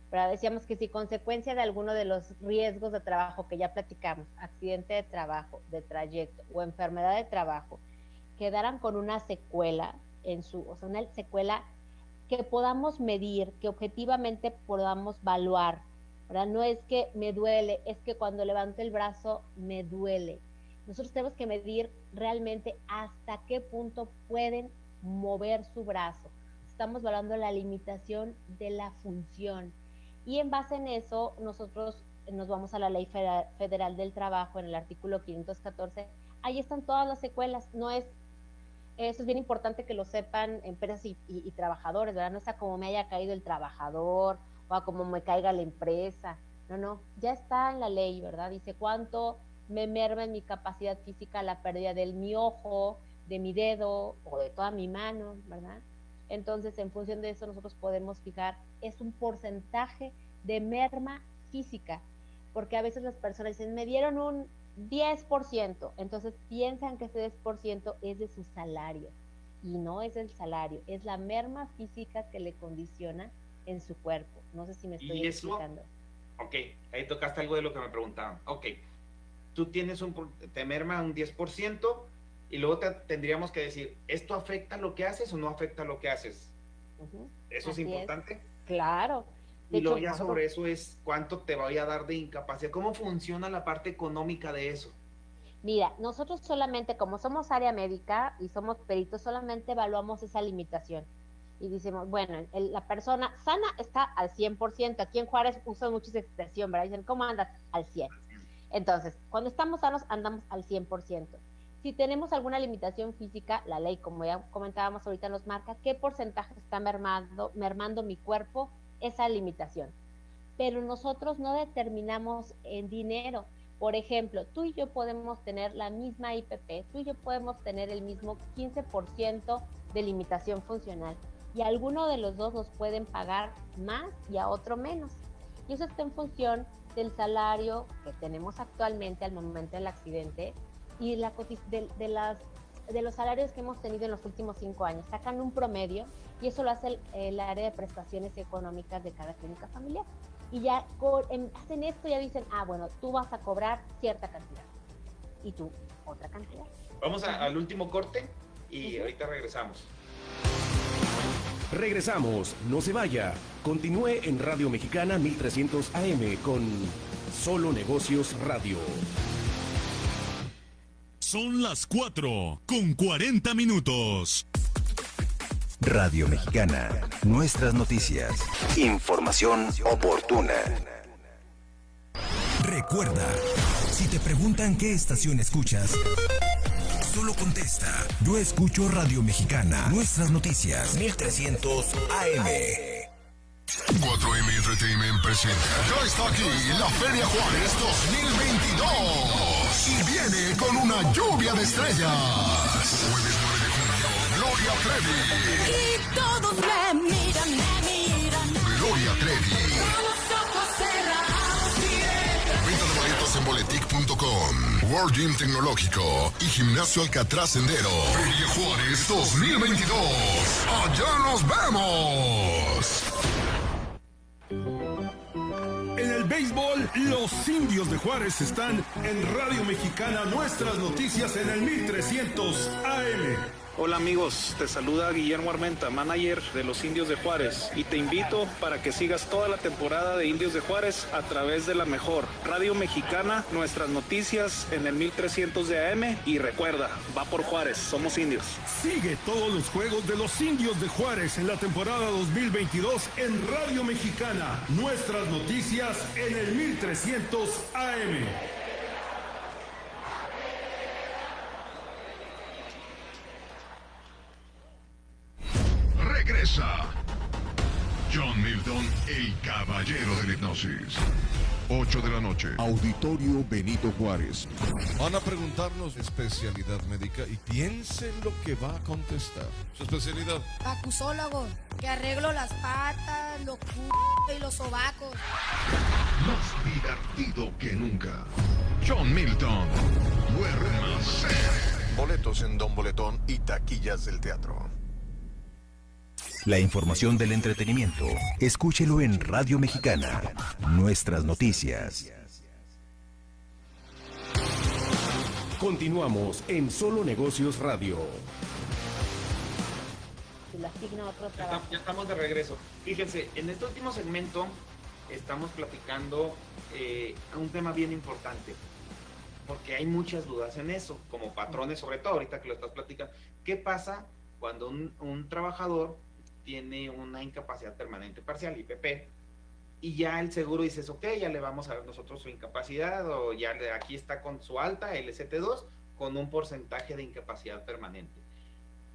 Pero decíamos que si consecuencia de alguno de los riesgos de trabajo que ya platicamos, accidente de trabajo, de trayecto o enfermedad de trabajo, quedaran con una secuela, en su, o sea, una secuela que podamos medir, que objetivamente podamos evaluar, ¿verdad? No es que me duele, es que cuando levanto el brazo me duele. Nosotros tenemos que medir realmente hasta qué punto pueden mover su brazo. Estamos de la limitación de la función. Y en base en eso, nosotros nos vamos a la Ley Federal del Trabajo en el artículo 514. Ahí están todas las secuelas. No es eso es bien importante que lo sepan empresas y, trabajadores, ¿verdad? No sea como me haya caído el trabajador o a como me caiga la empresa. No, no, ya está en la ley, ¿verdad? Dice cuánto me merma en mi capacidad física la pérdida del mi ojo, de mi dedo o de toda mi mano, ¿verdad? Entonces, en función de eso, nosotros podemos fijar, es un porcentaje de merma física, porque a veces las personas dicen, me dieron un 10%. Entonces piensan que ese 10% es de su salario y no es el salario, es la merma física que le condiciona en su cuerpo. No sé si me estoy explicando. Ok, ahí tocaste algo de lo que me preguntaban. Ok, tú tienes un, te merma un 10% y luego te, tendríamos que decir, ¿esto afecta lo que haces o no afecta lo que haces? ¿Eso es importante? Claro. Y luego ya sobre eso es cuánto te voy a dar de incapacidad. ¿Cómo funciona la parte económica de eso? Mira, nosotros solamente, como somos área médica y somos peritos, solamente evaluamos esa limitación. Y decimos, bueno, la persona sana está al 100%. Aquí en Juárez usan mucho esa expresión, ¿verdad? Dicen, ¿cómo andas? Al 100. Entonces, cuando estamos sanos, andamos al 100%. Si tenemos alguna limitación física, la ley, como ya comentábamos ahorita, nos marca qué porcentaje está mermando, mermando mi cuerpo esa limitación. Pero nosotros no determinamos en dinero. Por ejemplo, tú y yo podemos tener la misma IPP, tú y yo podemos tener el mismo 15% de limitación funcional y alguno de los dos nos pueden pagar más y a otro menos. Y eso está en función del salario que tenemos actualmente al momento del accidente y la, de, de, las, de los salarios que hemos tenido en los últimos cinco años. Sacan un promedio y eso lo hace el, el área de prestaciones económicas de cada clínica familiar y ya hacen esto y ya dicen, ah, bueno, tú vas a cobrar cierta cantidad y tú otra cantidad. Vamos al último corte y ahorita regresamos. Regresamos, no se vaya. Continúe en Radio Mexicana 1300 AM con Solo Negocios Radio. Son las 4 con 40 minutos. Radio Mexicana, nuestras noticias. Información oportuna. Recuerda, si te preguntan qué estación escuchas, solo contesta, yo escucho Radio Mexicana, nuestras noticias, 1300 AM. 4M Entertainment presenta. Ya está aquí la Feria Juárez 2022 y viene con una lluvia de estrellas. Jueves 9 de junio, Gloria Trevi. Y todos me miran, me miran. Gloria Trevi. Con los ojos cerrados Venta de boletos en boletic.com. World Gym Tecnológico y Gimnasio Alcatraz Sendero. Feria Juárez 2022. Allá nos vemos. En el béisbol, los indios de Juárez están en Radio Mexicana, nuestras noticias en el 1300 AM. Hola amigos, te saluda Guillermo Armenta, manager de los Indios de Juárez, y te invito para que sigas toda la temporada de Indios de Juárez a través de la mejor Radio Mexicana, nuestras noticias en el 1300 de AM y recuerda, va por Juárez, somos indios. Sigue todos los juegos de los indios de Juárez en la temporada 2022 en Radio Mexicana, nuestras noticias en el 1300 AM. Caballero de la hipnosis. 8 de la noche. Auditorio Benito Juárez. Van a preguntarnos especialidad médica y piensen lo que va a contestar. Su especialidad. Acusólogo, que arreglo las patas, los c y los sobacos. Más divertido que nunca. John Milton. Boletos en Don Boletón y taquillas del teatro. La información del entretenimiento, escúchelo en Radio Mexicana, nuestras noticias. Continuamos en Solo Negocios Radio. Ya estamos- ya estamos de regreso. Fíjense, en este último segmento estamos platicando eh, un tema bien importante, porque hay muchas dudas en eso, como patrones sobre todo, ahorita que lo estás platicando. ¿Qué pasa cuando un, un trabajador tiene una incapacidad permanente parcial, IPP, y ya el seguro dices, ok, ya le vamos a dar nosotros su incapacidad, o ya le- aquí está con su alta, LST2, con un porcentaje de incapacidad permanente?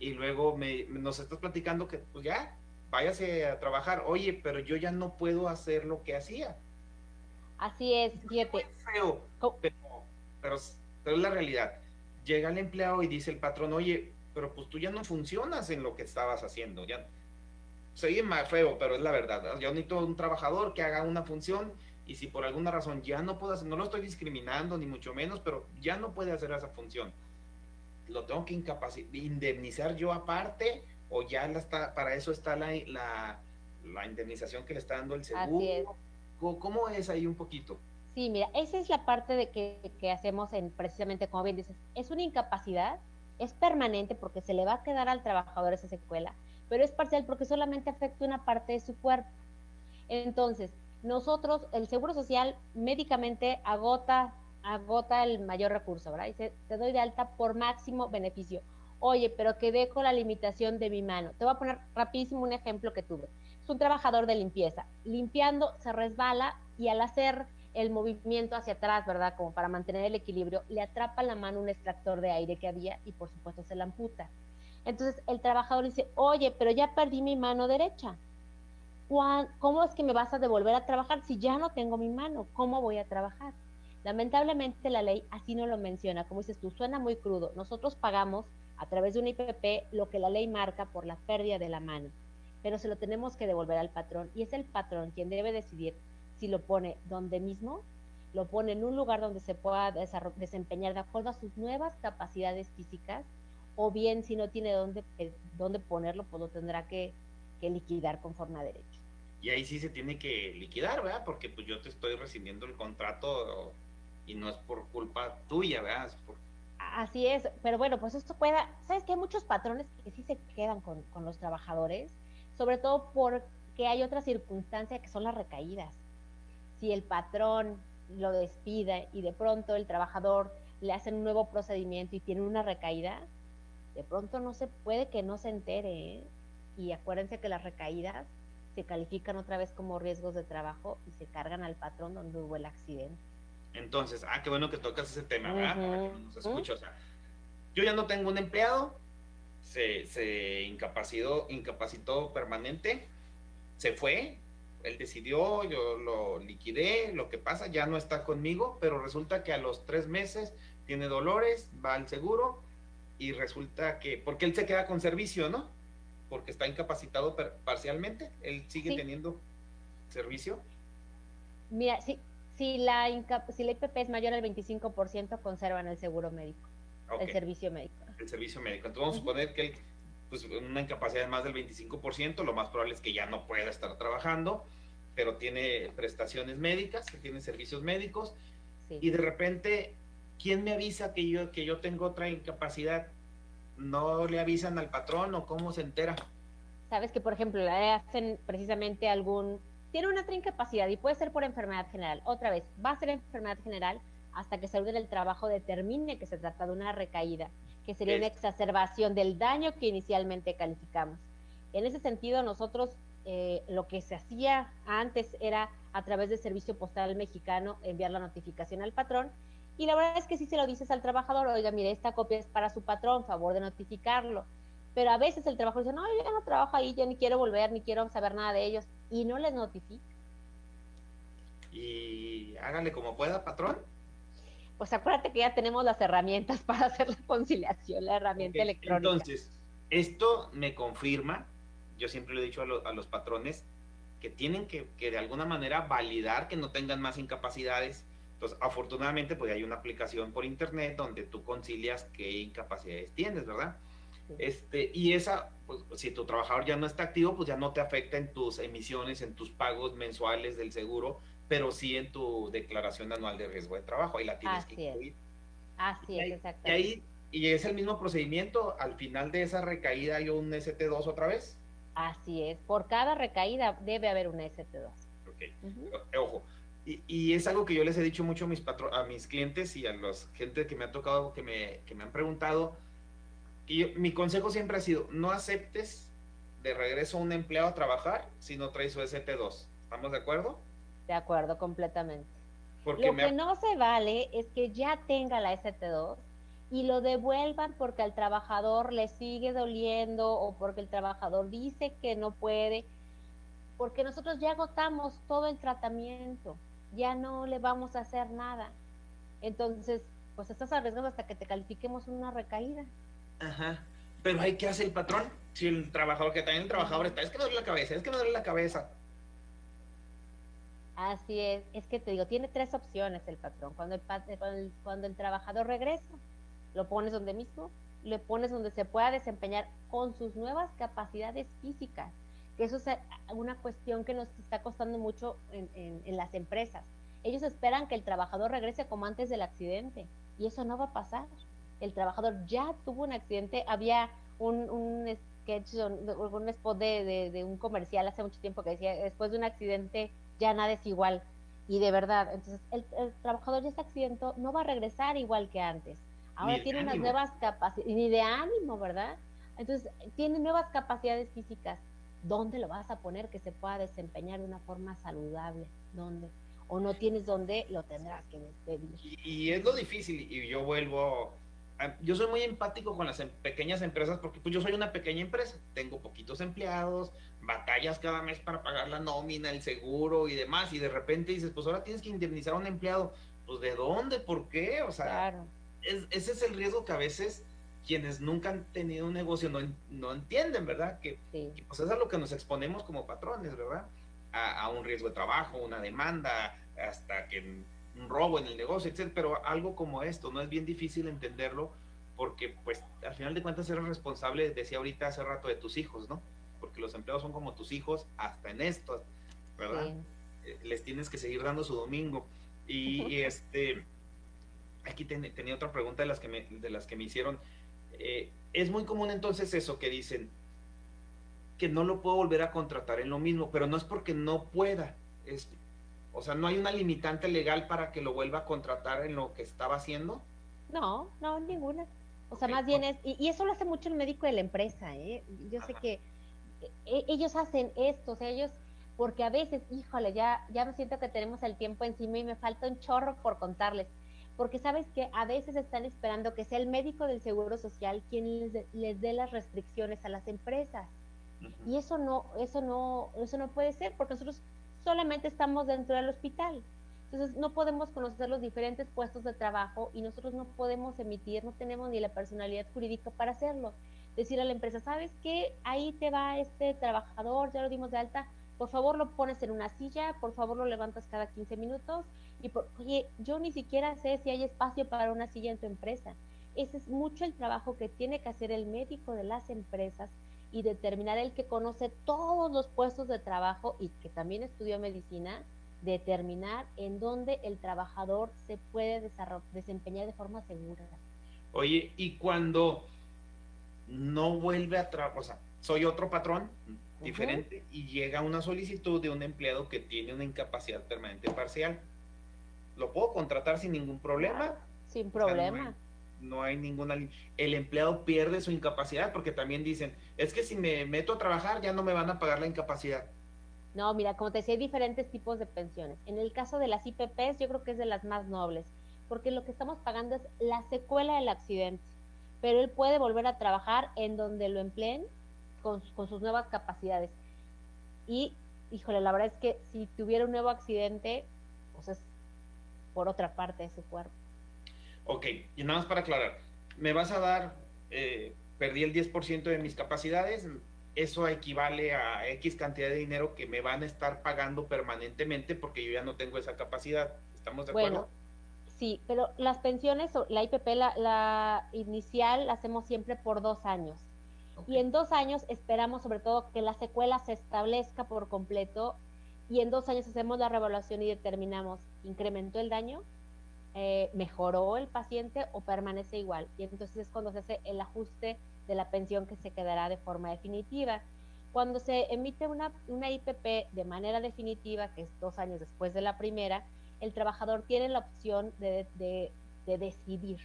y luego me, nos estás platicando que pues ya, váyase a trabajar. Oye, pero yo ya no puedo hacer lo que hacía. Así es, fíjate. Feo, pero, pero, pero es la realidad. Llega el empleado y dice el patrón, oye, pero pues tú ya no funcionas en lo que estabas haciendo. Ya se oye más feo, pero es la verdad. ¿no? Yo necesito un trabajador que haga una función y si por alguna razón ya no puedo hacer, no lo estoy discriminando ni mucho menos, pero ya no puede hacer esa función lo tengo que indemnizar yo aparte o ya la está, para eso está la, la, la indemnización que le está dando el seguro. Así es. ¿Cómo, cómo es ahí un poquito? Sí, mira, esa es la parte de que, que hacemos en precisamente, como bien dices, es una incapacidad, es permanente porque se le va a quedar al trabajador esa secuela, pero es parcial porque solamente afecta una parte de su cuerpo. Entonces, nosotros, el Seguro Social médicamente agota, agota el mayor recurso, ¿verdad? Dice, te doy de alta por máximo beneficio. Oye, pero que dejo la limitación de mi mano. Te voy a poner rapidísimo un ejemplo que tuve. Es un trabajador de limpieza. Limpiando se resbala y al hacer el movimiento hacia atrás, ¿verdad? Como para mantener el equilibrio, le atrapa la mano un extractor de aire que había y por supuesto se la amputa. Entonces el trabajador dice, oye, pero ya perdí mi mano derecha. ¿Cuán- ¿Cómo es que me vas a devolver a trabajar si ya no tengo mi mano? ¿Cómo voy a trabajar? Lamentablemente la ley así no lo menciona. Como dices tú, suena muy crudo. Nosotros pagamos a través de un IPP lo que la ley marca por la pérdida de la mano, pero se lo tenemos que devolver al patrón y es el patrón quien debe decidir si lo pone donde mismo, lo pone en un lugar donde se pueda desempeñar de acuerdo a sus nuevas capacidades físicas o bien si no tiene dónde, eh, dónde ponerlo, pues lo tendrá que, que liquidar conforme a derecho. Y ahí sí se tiene que liquidar, ¿verdad? Porque pues yo te estoy rescindiendo el contrato y no es por culpa tuya, ¿verdad? Es por- Así es, pero bueno, pues esto pueda, sabes que hay muchos patrones que sí se quedan con, con los trabajadores, sobre todo porque hay otra circunstancia que son las recaídas. Si el patrón lo despide y de pronto el trabajador le hacen un nuevo procedimiento y tiene una recaída, de pronto no se puede que no se entere. ¿eh? Y acuérdense que las recaídas se califican otra vez como riesgos de trabajo y se cargan al patrón donde hubo el accidente. Entonces, ah, qué bueno que tocas ese tema, ¿verdad? Para que Ujú. nos escuche. O sea, yo ya no tengo un empleado, se, se incapacitó, incapacitó permanente, se fue, él decidió, yo lo liquidé, lo que pasa, ya no está conmigo, pero resulta que a los tres meses tiene dolores, va al seguro y resulta que, porque él se queda con servicio, ¿no? Porque está incapacitado per- parcialmente, él sigue Sí. teniendo servicio. Mira, si, si, la, inca- si la IPP es mayor al 25%, conservan el seguro médico, el servicio médico. el servicio médico. Entonces vamos a suponer que él, pues una incapacidad de más del 25%, lo más probable es que ya no pueda estar trabajando, pero tiene prestaciones médicas, que tiene servicios médicos, y de repente, ¿quién me avisa que yo, que yo tengo otra incapacidad? ¿No le avisan al patrón o cómo se entera? Sabes que, por ejemplo, le hacen precisamente algún... Tiene una otra incapacidad y puede ser por enfermedad general. Otra vez, va a ser enfermedad general hasta que salud en el trabajo determine que se trata de una recaída, que sería una Es- exacerbación del daño que inicialmente calificamos. En ese sentido, nosotros eh, lo que se hacía antes era a través del Servicio Postal Mexicano enviar la notificación al patrón y la verdad es que si se lo dices al trabajador, oiga, mire, esta copia es para su patrón, favor de notificarlo. Pero a veces el trabajador dice, no, yo ya no trabajo ahí, ya ni quiero volver, ni quiero saber nada de ellos, y no les notifica. Y hágale como pueda, patrón. Pues acuérdate que ya tenemos las herramientas para hacer la conciliación, la herramienta electrónica. Entonces, esto me confirma, yo siempre le he dicho a, lo- a los patrones, que tienen que, que de alguna manera validar que no tengan más incapacidades. Entonces, afortunadamente, pues hay una aplicación por internet donde tú concilias qué incapacidades tienes, ¿verdad? Este, y esa, pues si tu trabajador ya no está activo, pues ya no te afecta en tus emisiones, en tus pagos mensuales del seguro, pero sí en tu declaración anual de riesgo de trabajo. Ahí la tienes que Así es. incluir. Así es, Y exactamente. ahí, y es el mismo procedimiento, al final de esa recaída hay un ST2 otra vez. Así es. Por cada recaída debe haber una ST2. Ok. Ojo. Y, y es algo que yo les he dicho mucho a mis patro- a mis clientes y a los gente que me ha tocado, que me, que me han preguntado. Y yo- mi consejo siempre ha sido, no aceptes de regreso a un empleado a trabajar si no trae su ST2. ¿Estamos de acuerdo? De acuerdo, completamente. Porque lo me que no se vale es que ya tenga la ST2 y lo devuelvan porque al trabajador le sigue doliendo o porque el trabajador dice que no puede, porque nosotros ya agotamos todo el tratamiento, ya no le vamos a hacer nada. Entonces, pues estás arriesgando hasta que te califiquemos una recaída. Ajá. Pero hay que hacer el patrón. Si el trabajador, que también el trabajador está, es que me duele la cabeza, es que me duele la cabeza. Así es, es que te digo, tiene tres opciones el patrón. Cuando el, cuando el, cuando el trabajador regresa, lo pones donde mismo, le pones donde se pueda desempeñar con sus nuevas capacidades físicas. Que eso es una cuestión que nos está costando mucho en, en- en las empresas. Ellos esperan que el trabajador regrese como antes del accidente y eso no va a pasar. El trabajador ya tuvo un accidente, había un, un, sketch algún spot de, de, de, un comercial hace mucho tiempo que decía, después de un accidente ya nada es igual. Y de verdad, entonces el, el trabajador ya se accidentó, no va a regresar igual que antes. Ahora tiene unas nuevas capacidades, ni de ánimo, ¿verdad? Entonces, tiene nuevas capacidades físicas. ¿Dónde lo vas a poner que se pueda desempeñar de una forma saludable? ¿Dónde? O no tienes dónde, lo tendrás que despedir. Y, y es lo difícil, y yo vuelvo yo soy muy empático con las em, pequeñas empresas porque pues yo soy una pequeña empresa, tengo poquitos empleados, batallas cada mes para pagar la nómina, el seguro y demás, y de repente dices, pues ahora tienes que indemnizar a un empleado, pues ¿de dónde? ¿Por qué? O sea, claro. es, ese es el riesgo que a veces quienes nunca han tenido un negocio no, no entienden, ¿verdad? Que, sí. que, pues es a lo que nos exponemos como patrones, ¿verdad? A, a un riesgo de trabajo, una demanda, hasta que un robo en el negocio, etc. Pero algo como esto, ¿no? Es bien difícil entenderlo porque, pues, al final de cuentas eres responsable, decía ahorita hace rato, de tus hijos, ¿no? Porque los empleados son como tus hijos hasta en esto, ¿verdad? Sí. Eh, les tienes que seguir dando su domingo. Y, y este, aquí ten, tenía otra pregunta de las que me, de las que me hicieron. Eh, es muy común entonces eso que dicen que no lo puedo volver a contratar en lo mismo, pero no es porque no pueda, es o sea, ¿no hay una limitante legal para que lo vuelva a contratar en lo que estaba haciendo? No, no, ninguna. O sea, okay. más bien es, y, y, eso lo hace mucho el médico de la empresa, ¿eh? Yo sé que eh, ellos hacen esto, o sea, ellos, porque a veces, híjole, ya, ya me siento que tenemos el tiempo encima y me falta un chorro por contarles. Porque sabes que a veces están esperando que sea el médico del Seguro Social quien les, les dé las restricciones a las empresas. Uh -huh. Y eso no, eso no, eso no puede ser, porque nosotros solamente estamos dentro del hospital. Entonces no podemos conocer los diferentes puestos de trabajo y nosotros no podemos emitir, no tenemos ni la personalidad jurídica para hacerlo. Decir a la empresa, ¿sabes qué? Ahí te va este trabajador, ya lo dimos de alta, por favor lo pones en una silla, por favor lo levantas cada 15 minutos y por, oye, yo ni siquiera sé si hay espacio para una silla en tu empresa. Ese es mucho el trabajo que tiene que hacer el médico de las empresas y determinar el que conoce todos los puestos de trabajo y que también estudió medicina, determinar en dónde el trabajador se puede desempeñar de forma segura. Oye, y cuando no vuelve a trabajar, o sea, soy otro patrón diferente uh -huh. y llega una solicitud de un empleado que tiene una incapacidad permanente parcial, ¿lo puedo contratar sin ningún problema? Sin problema. O sea, no no hay ninguna el empleado pierde su incapacidad porque también dicen es que si me meto a trabajar ya no me van a pagar la incapacidad no mira como te decía hay diferentes tipos de pensiones en el caso de las IPPs yo creo que es de las más nobles porque lo que estamos pagando es la secuela del accidente pero él puede volver a trabajar en donde lo empleen con, con sus nuevas capacidades y híjole la verdad es que si tuviera un nuevo accidente pues es por otra parte de su cuerpo Ok, y nada más para aclarar, me vas a dar, eh, perdí el 10% de mis capacidades, eso equivale a X cantidad de dinero que me van a estar pagando permanentemente porque yo ya no tengo esa capacidad. ¿Estamos de bueno, acuerdo? Sí, pero las pensiones, la IPP, la, la inicial, la hacemos siempre por dos años. Okay. Y en dos años esperamos sobre todo que la secuela se establezca por completo y en dos años hacemos la revaluación y determinamos, ¿incrementó el daño? eh, mejoró el paciente o permanece igual. Y entonces es cuando se hace el ajuste de la pensión que se quedará de forma definitiva. Cuando se emite una, una IPP de manera definitiva, que es dos años después de la primera, el trabajador tiene la opción de, de, de decidir.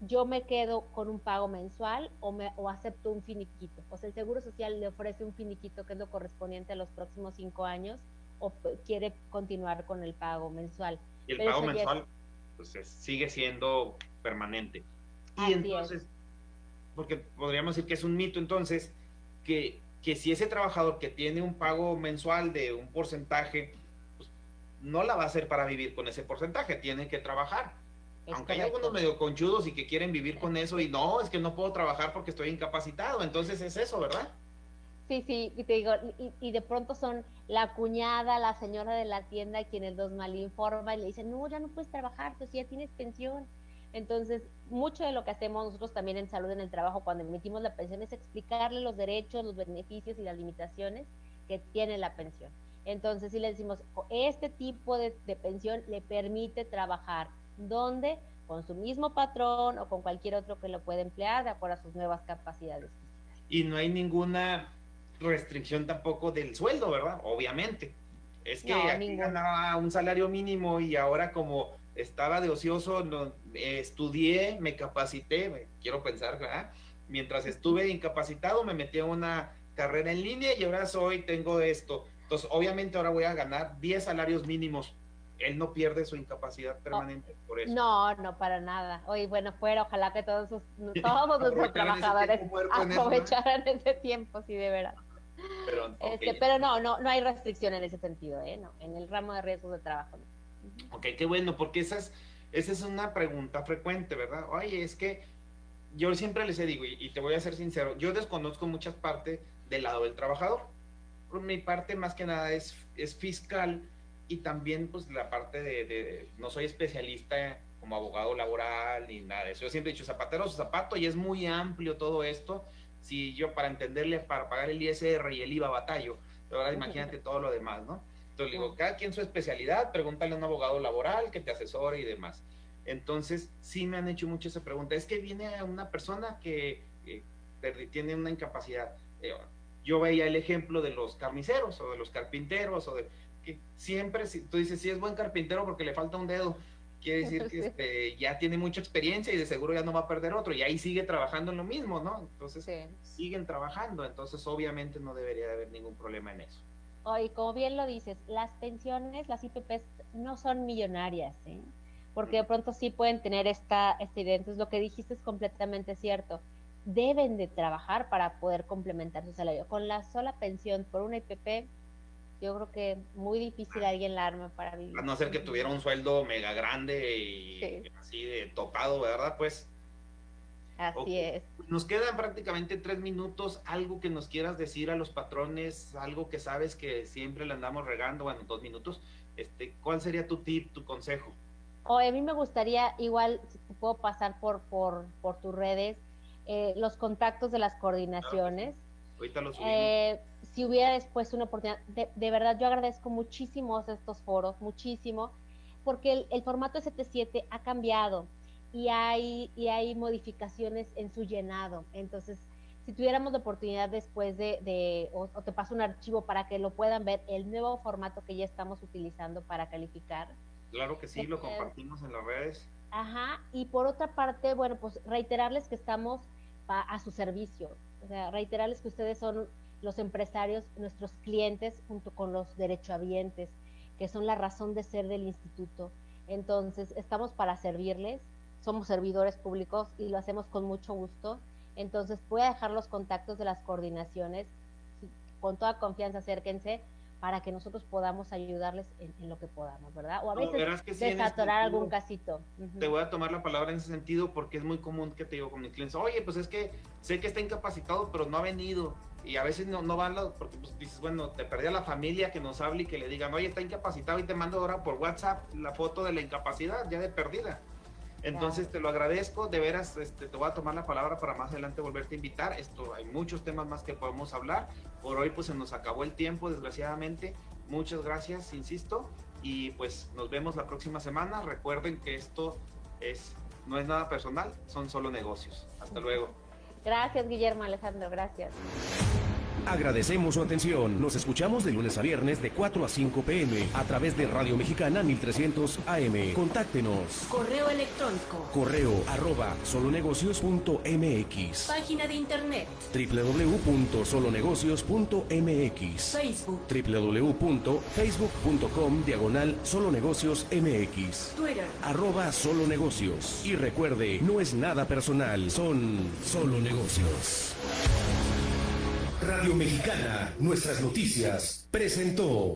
Yo me quedo con un pago mensual o, me, o acepto un finiquito. O sea, el Seguro Social le ofrece un finiquito que es lo correspondiente a los próximos cinco años o quiere continuar con el pago mensual. ¿Y el Pero pago mensual? pues sigue siendo permanente. Y Así entonces, es. porque podríamos decir que es un mito entonces, que, que si ese trabajador que tiene un pago mensual de un porcentaje, pues, no la va a hacer para vivir con ese porcentaje, tiene que trabajar. Es Aunque hay correcto. algunos medio conchudos y que quieren vivir con eso y no, es que no puedo trabajar porque estoy incapacitado, entonces es eso, ¿verdad? Sí, sí, y te digo, y, y, de pronto son la cuñada, la señora de la tienda quienes los malinforma y le dicen, no, ya no puedes trabajar, tú ya tienes pensión. Entonces, mucho de lo que hacemos nosotros también en salud en el trabajo cuando emitimos la pensión es explicarle los derechos, los beneficios y las limitaciones que tiene la pensión. Entonces, si le decimos, este tipo de, de pensión le permite trabajar, ¿dónde? Con su mismo patrón o con cualquier otro que lo pueda emplear de acuerdo a sus nuevas capacidades. y no hay ninguna restricción tampoco del sueldo, ¿verdad? Obviamente. Es que No, aquí ganaba un salario mínimo y ahora como estaba de ocioso, no, eh, estudié, me capacité, me- quiero pensar, ¿verdad? Mientras estuve incapacitado, me metí a una carrera en línea y ahora soy, tengo esto. Entonces, obviamente ahora voy a ganar 10 salarios mínimos. Él no pierde su incapacidad permanente por eso. No, no, para nada. Oye, bueno, fuera, ojalá que todos, sus- todos nuestros trabajadores aprovecharan ese tiempo, sí, de verdad. Pero. Este, pero no, no, no hay restricción en ese sentido, ¿eh? No, en el ramo de riesgos de trabajo. no. Ok, qué bueno, porque esa es, esa es una pregunta frecuente, ¿verdad? Oye, es que yo siempre les digo, y, y te voy a ser sincero, yo desconozco muchas partes del lado del trabajador. Por mi parte, más que nada, es, es fiscal y también, pues, la parte de, de- no soy especialista como abogado laboral ni nada de eso. Yo siempre he dicho zapatero su zapato y es muy amplio todo esto. Si yo para entenderle, para pagar el ISR y el IVA batallo, pero ahora imagínate todo lo demás, ¿no? Entonces le digo, cada quien su especialidad, pregúntale a un abogado laboral que te asesore y demás. Entonces, sí me han hecho mucho esa pregunta. Es que viene una persona que eh, tiene una incapacidad. Eh, yo veía el ejemplo de los carniceros o de los carpinteros o de que siempre, si tú dices, si es buen carpintero porque le falta un dedo, quiere decir que este, ya tiene mucha experiencia y de seguro ya no va a perder otro y ahí sigue trabajando en lo mismo, ¿no? Entonces, siguen trabajando, entonces obviamente no debería de haber ningún problema en eso. Oye, como bien lo dices, las pensiones, las IPPs no son millonarias, ¿eh? Porque de pronto sí pueden tener esta, esta idea. Entonces, lo que dijiste es completamente cierto. Deben de trabajar para poder complementar su salario. Con la sola pensión por una IPP, yo creo que muy difícil alguien la arme para vivir. A no ser que tuviera un sueldo mega grande y así de topado, ¿verdad? Pues Así es. nos quedan prácticamente tres minutos. Algo que nos quieras decir a los patrones, algo que sabes que siempre le andamos regando, bueno, dos minutos. Este, ¿Cuál sería tu tip, tu consejo? Oye, a mí me gustaría, igual, si te puedo pasar por, por, por tus redes, eh, los contactos de las coordinaciones. Ahorita lo subimos. Eh, si hubiera después una oportunidad, de, de verdad yo agradezco muchísimo estos foros, muchísimo, porque el, el formato ST7 ha cambiado y hay, y hay modificaciones en su llenado. Entonces, si tuviéramos la oportunidad después de, de o, o te paso un archivo para que lo puedan ver, el nuevo formato que ya estamos utilizando para calificar. Claro que sí, lo eh, compartimos en las redes. Ajá, y por otra parte, bueno, pues reiterarles que estamos pa- a su servicio, o sea, reiterarles que ustedes son los empresarios, nuestros clientes, junto con los derechohabientes, que son la razón de ser del instituto. Entonces, estamos para servirles, somos servidores públicos y lo hacemos con mucho gusto. Entonces, voy a dejar los contactos de las coordinaciones, con toda confianza acérquense para que nosotros podamos ayudarles en, en lo que podamos, ¿verdad? O a No, veces que sí, este desatorar algún casito. Te voy a tomar la palabra en ese sentido porque es muy común que te digo con mis clientes, oye, pues es que sé que está incapacitado, pero no ha venido. Y a veces no, no van los, porque pues, dices, bueno, te perdí a la familia que nos hable y que le digan, oye, está incapacitado y te mando ahora por WhatsApp la foto de la incapacidad, ya de perdida. Entonces te lo agradezco, de veras, este, te voy a tomar la palabra para más adelante volverte a invitar. Esto, hay muchos temas más que podemos hablar. Por hoy pues se nos acabó el tiempo, desgraciadamente. Muchas gracias, insisto, y pues nos vemos la próxima semana. Recuerden que esto es no es nada personal, son solo negocios. Hasta luego. Gracias, Guillermo Alejandro, gracias. Agradecemos su atención. Nos escuchamos de lunes a viernes de 4 a 5 pm a través de Radio Mexicana 1300 AM. Contáctenos. Correo electrónico. Correo arroba solonegocios.mx Página de internet. www.solonegocios.mx Facebook. www.facebook.com diagonal solonegocios mx Twitter. arroba solo negocios y recuerde no es nada personal son solo negocios Radio Mexicana nuestras noticias presentó